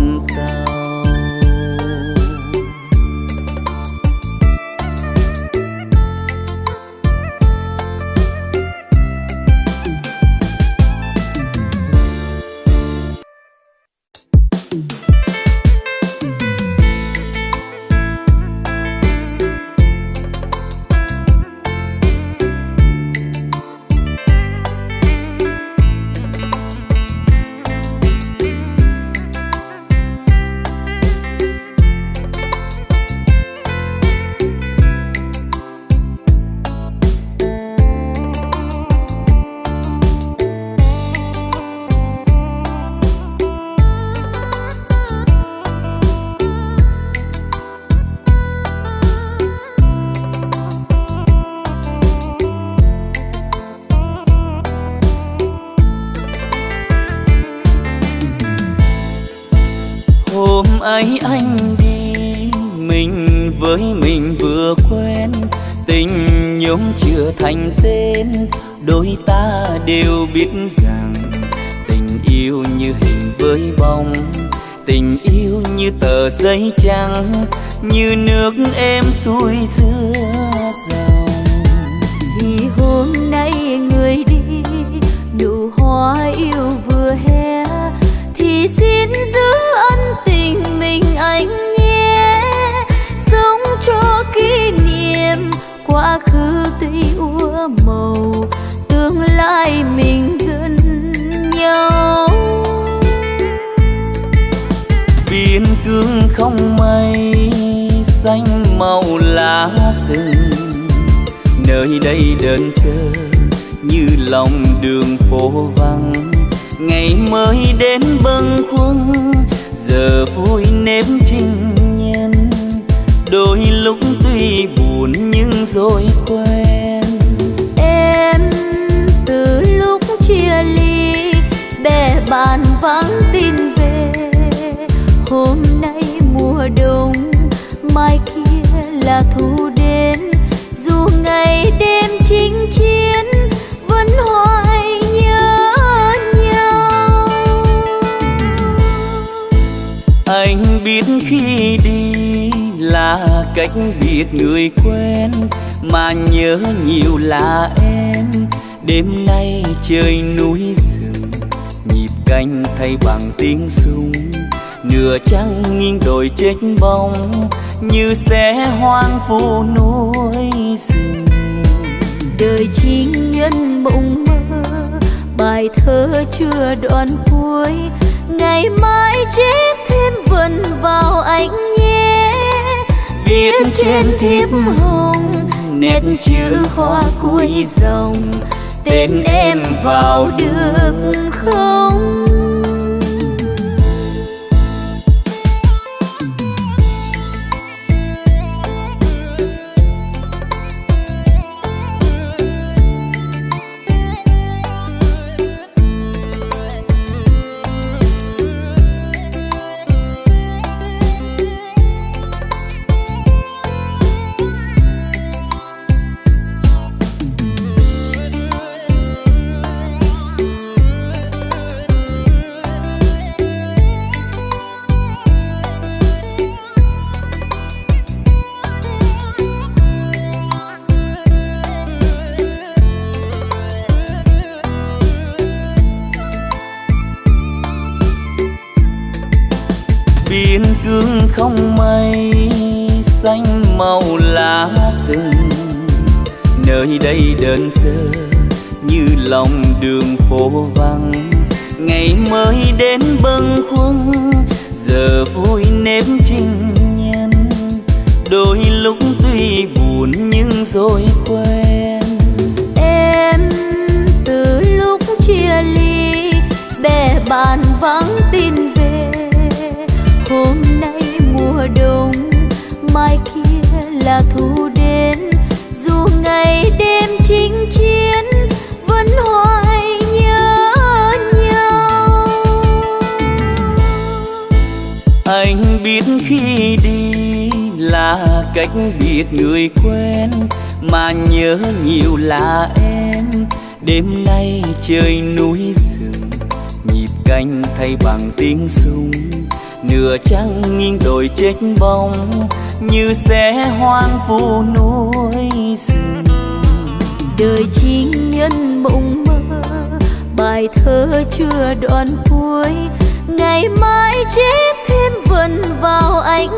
thành tên, đôi ta đều biết rằng tình yêu như hình với bóng, tình yêu như tờ giấy trắng, như nước em xuôi giữa dòng vì hôm nay người đi, nụ hoa yêu vừa hé thì xin giữ ân tình mình anh nhé sống cho kỷ niệm, quá khứ tuy u màu, tương lai mình gần nhau. Biên cương không mây xanh màu lá rừng. Nơi đây đơn sơ như lòng đường phố vắng. Ngày mới đến bâng khuâng, giờ vui nếm trinh nhân. Đôi lúc tuy buồn nhưng rồi quên. bè bàn vắng tin về, hôm nay mùa đông, mai kia là thu đến. Dù ngày đêm chinh chiến, vẫn hoài nhớ nhau. Anh biết khi đi là cách biệt người quen, mà nhớ nhiều là em. Đêm nay trời núi xa canh thay bằng tiếng súng. Nửa trăng nghiêng đồi chết bóng như sẽ hoang vu núi rừng. Đời chính nhân mộng mơ bài thơ chưa đoạn cuối. Ngày mai chết thêm vần vào anh nhé. Viết trên thiếp hồng nét chữ hoa cuối dòng tên em vào được không không? Cách biệt người quen mà nhớ nhiều là em. Đêm nay trời núi rừng nhịp canh thay bằng tiếng súng. Nửa trăng nghiêng đồi chết bóng, như sẽ hoang vu núi rừng đời chính nhân mộng mơ, bài thơ chưa đoạn cuối. Ngày mai chết thêm vần vào ánh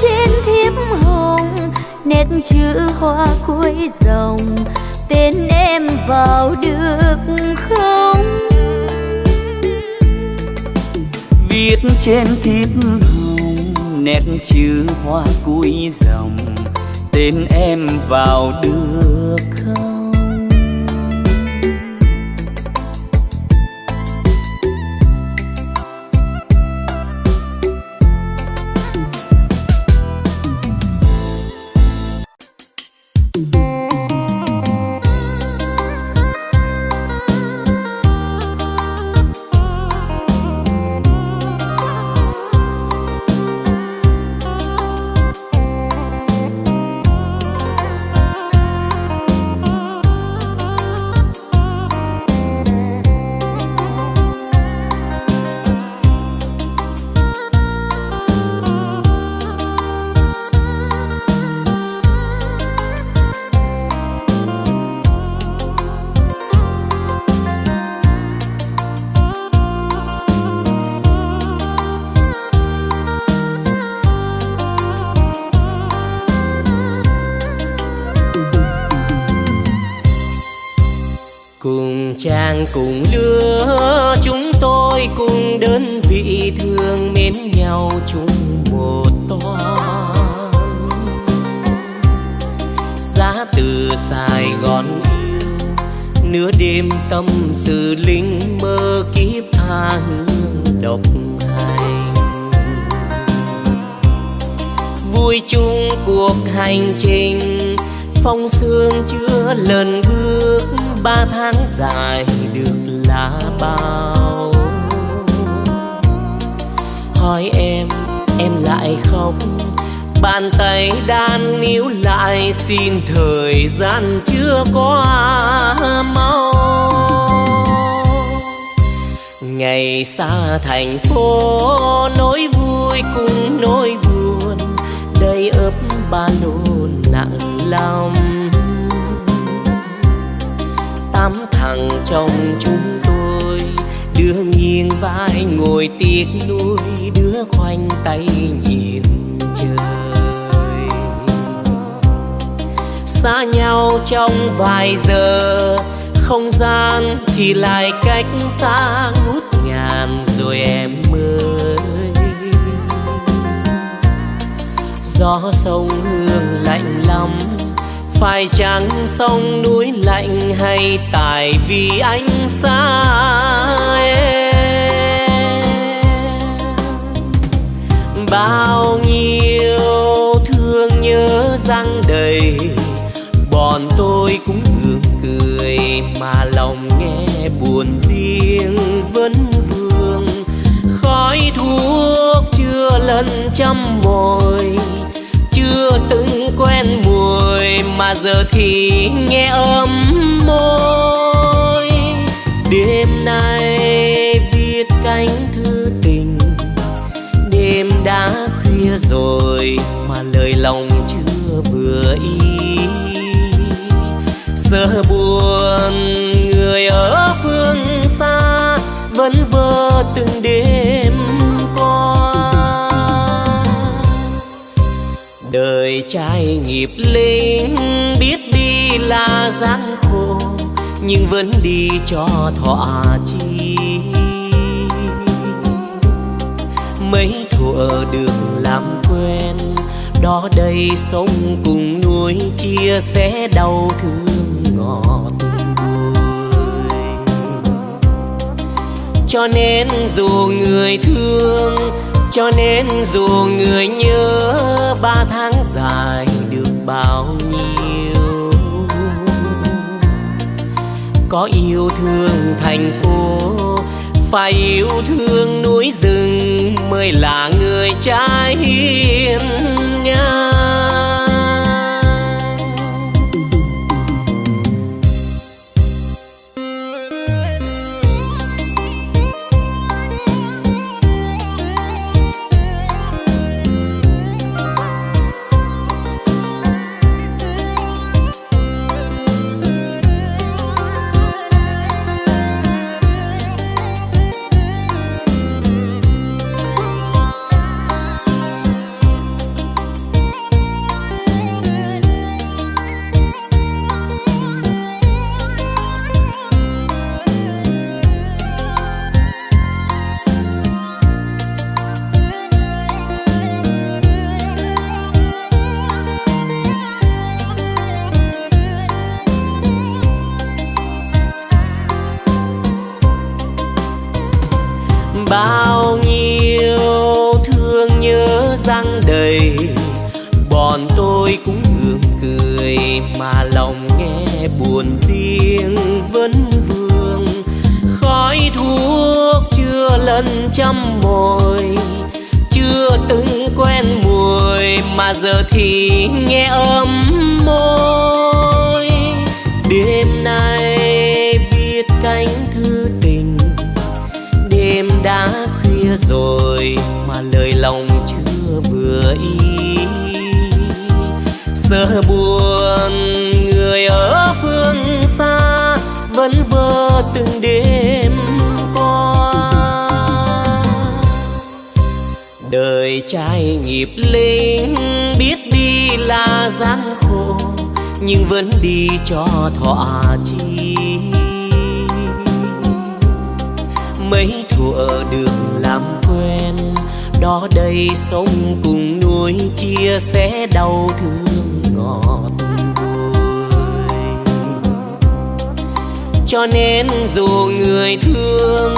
trên thiếp hồng, nét chữ hoa cuối dòng tên em vào được không? Viết trên thiếp hồng, nét chữ hoa cuối dòng tên em vào được không? Xin thời gian chưa qua mau. Ngày xa thành phố, nỗi vui cùng nỗi buồn. Ba lô nặng lòng. Tám thằng trong chúng tôi đứa nghiêng vai ngồi tiếc nuôi đứa khoanh tay nhìn xa nhau trong vài giờ. Không gian thì lại cách xa ngút ngàn rồi em ơi. Gió sông hương lạnh lắm, phải chăng sông núi lạnh hay tại vì anh xa mà lòng nghe buồn riêng vấn vương. Khói thuốc chưa lần trăm mồi, chưa từng quen mùi mà giờ thì nghe ấm môi. Đêm nay viết cánh thư tình, đêm đã khuya rồi mà lời lòng chưa vừa ý giờ buồn, người ở phương xa vẫn vơ từng đêm qua. Đời trai nghiệp linh, biết đi là gian khổ, nhưng vẫn đi cho thỏa chi mấy thuở đường làm quen, đó đây sống cùng nuôi chia sẻ đau thương ngọt bùi cho nên dù người thương, cho nên dù người nhớ, ba tháng dài được bao nhiêu? Có yêu thương thành phố, phải yêu thương núi rừng mới là người trai hiền ngang. Chưa trăm mồi chưa từng quen mùi mà giờ thì nghe ấm môi. Đêm nay viết cánh thư tình, đêm đã khuya rồi mà lời lòng chưa vừa ý. Sợ buồn đời trai nghiệp linh. Biết đi là gian khổ, nhưng vẫn đi cho thỏa chi mấy thuở đường làm quen, đó đây sống cùng nuôi, chia sẻ đau thương ngọt bùi cho nên dù người thương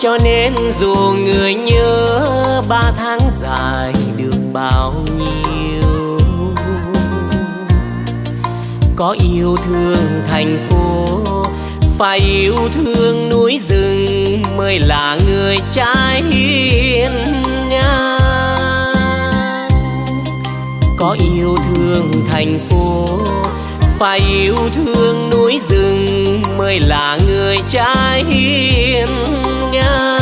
cho nên dù người nhớ ba tháng dài được bao nhiêu, có yêu thương thành phố, phải yêu thương núi rừng mới là người trai hiền có yêu thương thành phố, phải yêu thương núi rừng mới là người trai hiền ngang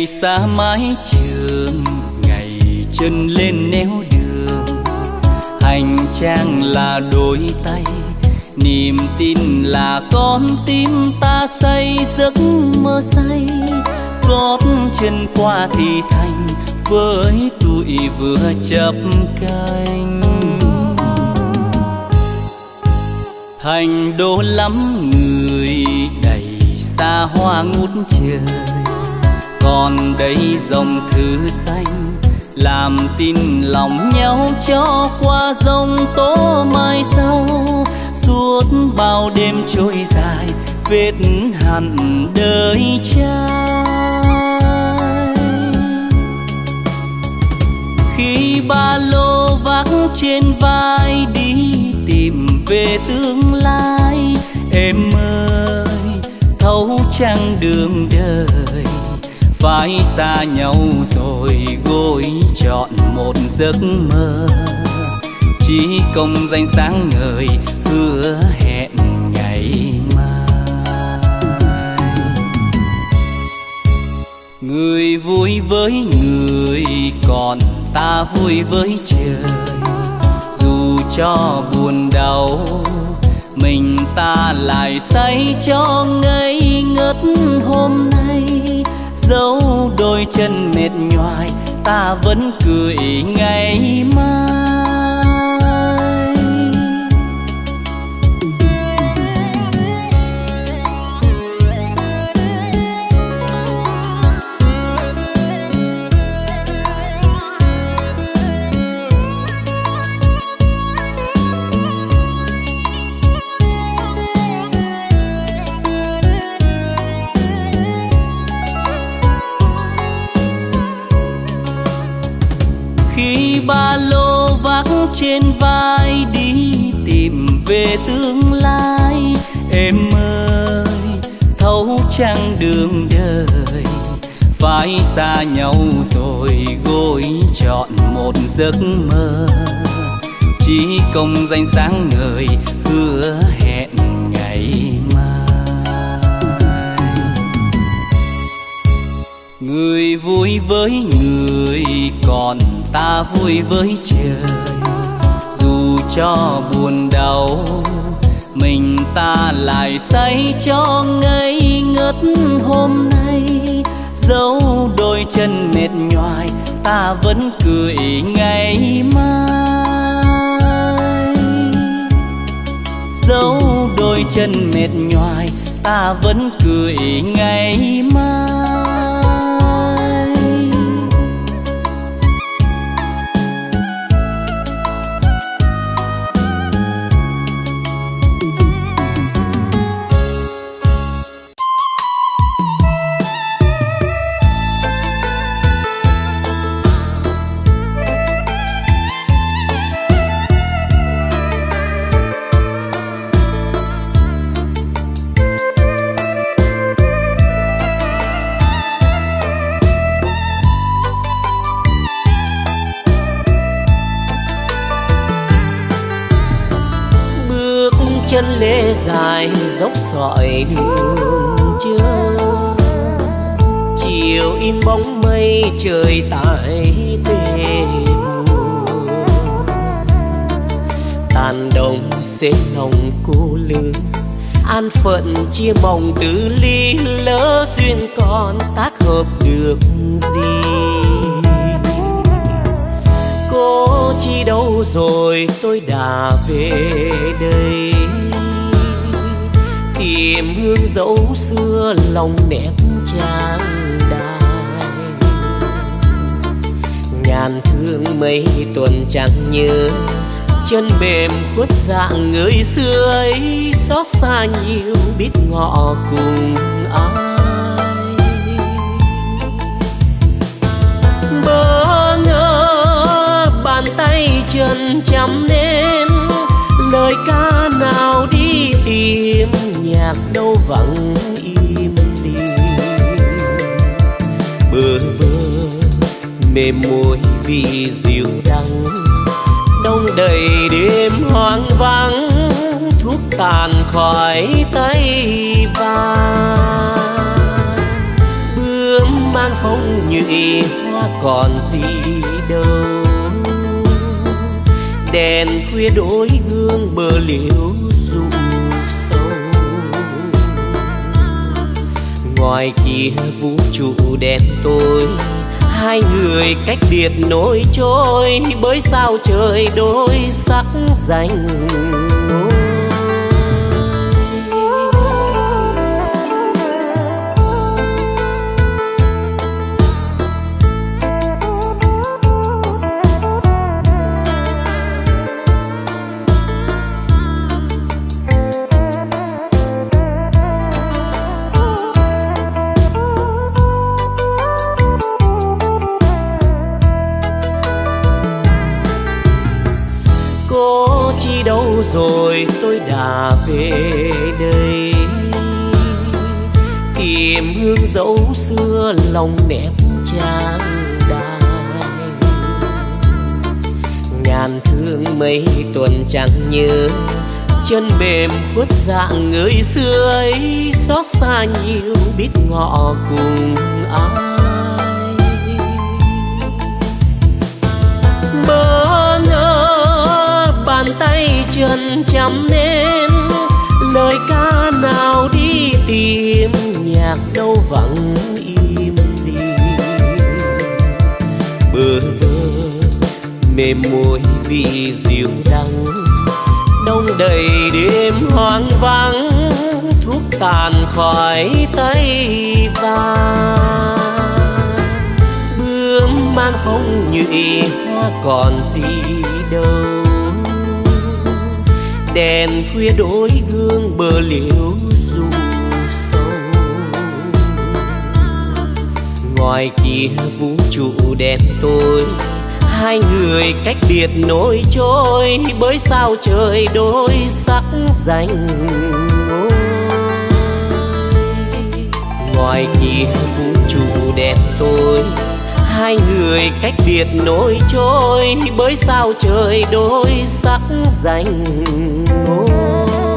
ngày xa mái trường, ngày chân lên néo đường. Hành trang là đôi tay, niềm tin là con tim ta xây giấc mơ say. Gót chân qua thì thành, với tuổi vừa chập cánh thành đô lắm người, đầy xa hoa ngút trời còn đây dòng thư xanh, làm tin lòng nhau cho qua dòng tố mai sau. Suốt bao đêm trôi dài, vết hằn đời trai. Khi ba lô vác trên vai đi tìm về tương lai, em ơi, thấu trăng đường đời phải xa nhau rồi gối chọn một giấc mơ. Chỉ công danh sáng ngời hứa hẹn ngày mai. Người vui với người, còn ta vui với trời. Dù cho buồn đau, mình ta lại say cho ngây ngất hôm nay dấu đôi chân mệt nhoài ta vẫn cười ngày mai. Đương đường đời phải xa nhau rồi gối chọn một giấc mơ. Chỉ công danh sáng ngời hứa hẹn ngày mai. Người vui với người, còn ta vui với trời. Dù cho buồn đau ta lại say cho ngây ngất hôm nay. Dấu đôi chân mệt nhoài, ta vẫn cười ngày mai. Dấu đôi chân mệt nhoài, ta vẫn cười ngày mai. Dài dốc sỏi đường chưa chiều in bóng mây, trời tại tê mùa tàn đồng xế lòng cô lương, an phận chia mong từ ly lỡ duyên còn tác hợp được gì. Cô chi đâu rồi, tôi đã về đây tìm hương dấu xưa lòng đẹp trang đài nhàn thương mấy tuần chẳng nhớ chân mềm khuất dạng người xưa ấy, xót xa nhiều biết ngọ cùng ai. Bỡ ngỡ bàn tay chân chăm nên lời ca nào đi tìm nhạc đâu vắng im đi. Bơ vơ, mềm môi vì dịu đắng đông đầy đêm hoang vắng, thuốc tàn khỏi tay vàng bướm mang phong nhụy hoa còn gì đâu. Đèn khuya đôi gương bờ liễu ngoài kia vũ trụ đen tối. Hai người cách biệt nối trôi bởi sao trời đôi sắc danh lòng đẹp trang đài ngàn thương mấy tuần chẳng nhớ chân mềm khuất dạng người xưa ấy xót xa nhiều biết ngọ cùng ai. Bơ ngỡ bàn tay chân chăm nên lời ca nào đi tìm, nhạc đâu vắng im đi. Bơ vơ mềm môi vì dịu đắng, đông đầy đêm hoang vắng, thuốc tàn khỏi tay vàng bướm mang phong nhụy, hoa còn gì đâu đèn khuya đôi gương bờ liễu ru sâu ngoài kia vũ trụ đen tối hai người cách biệt nỗi trôi bởi sao trời đôi sắc danh ngoài kia vũ trụ đen tối hai người cách biệt nỗi trôi bởi sao trời đôi sắc danh ngôi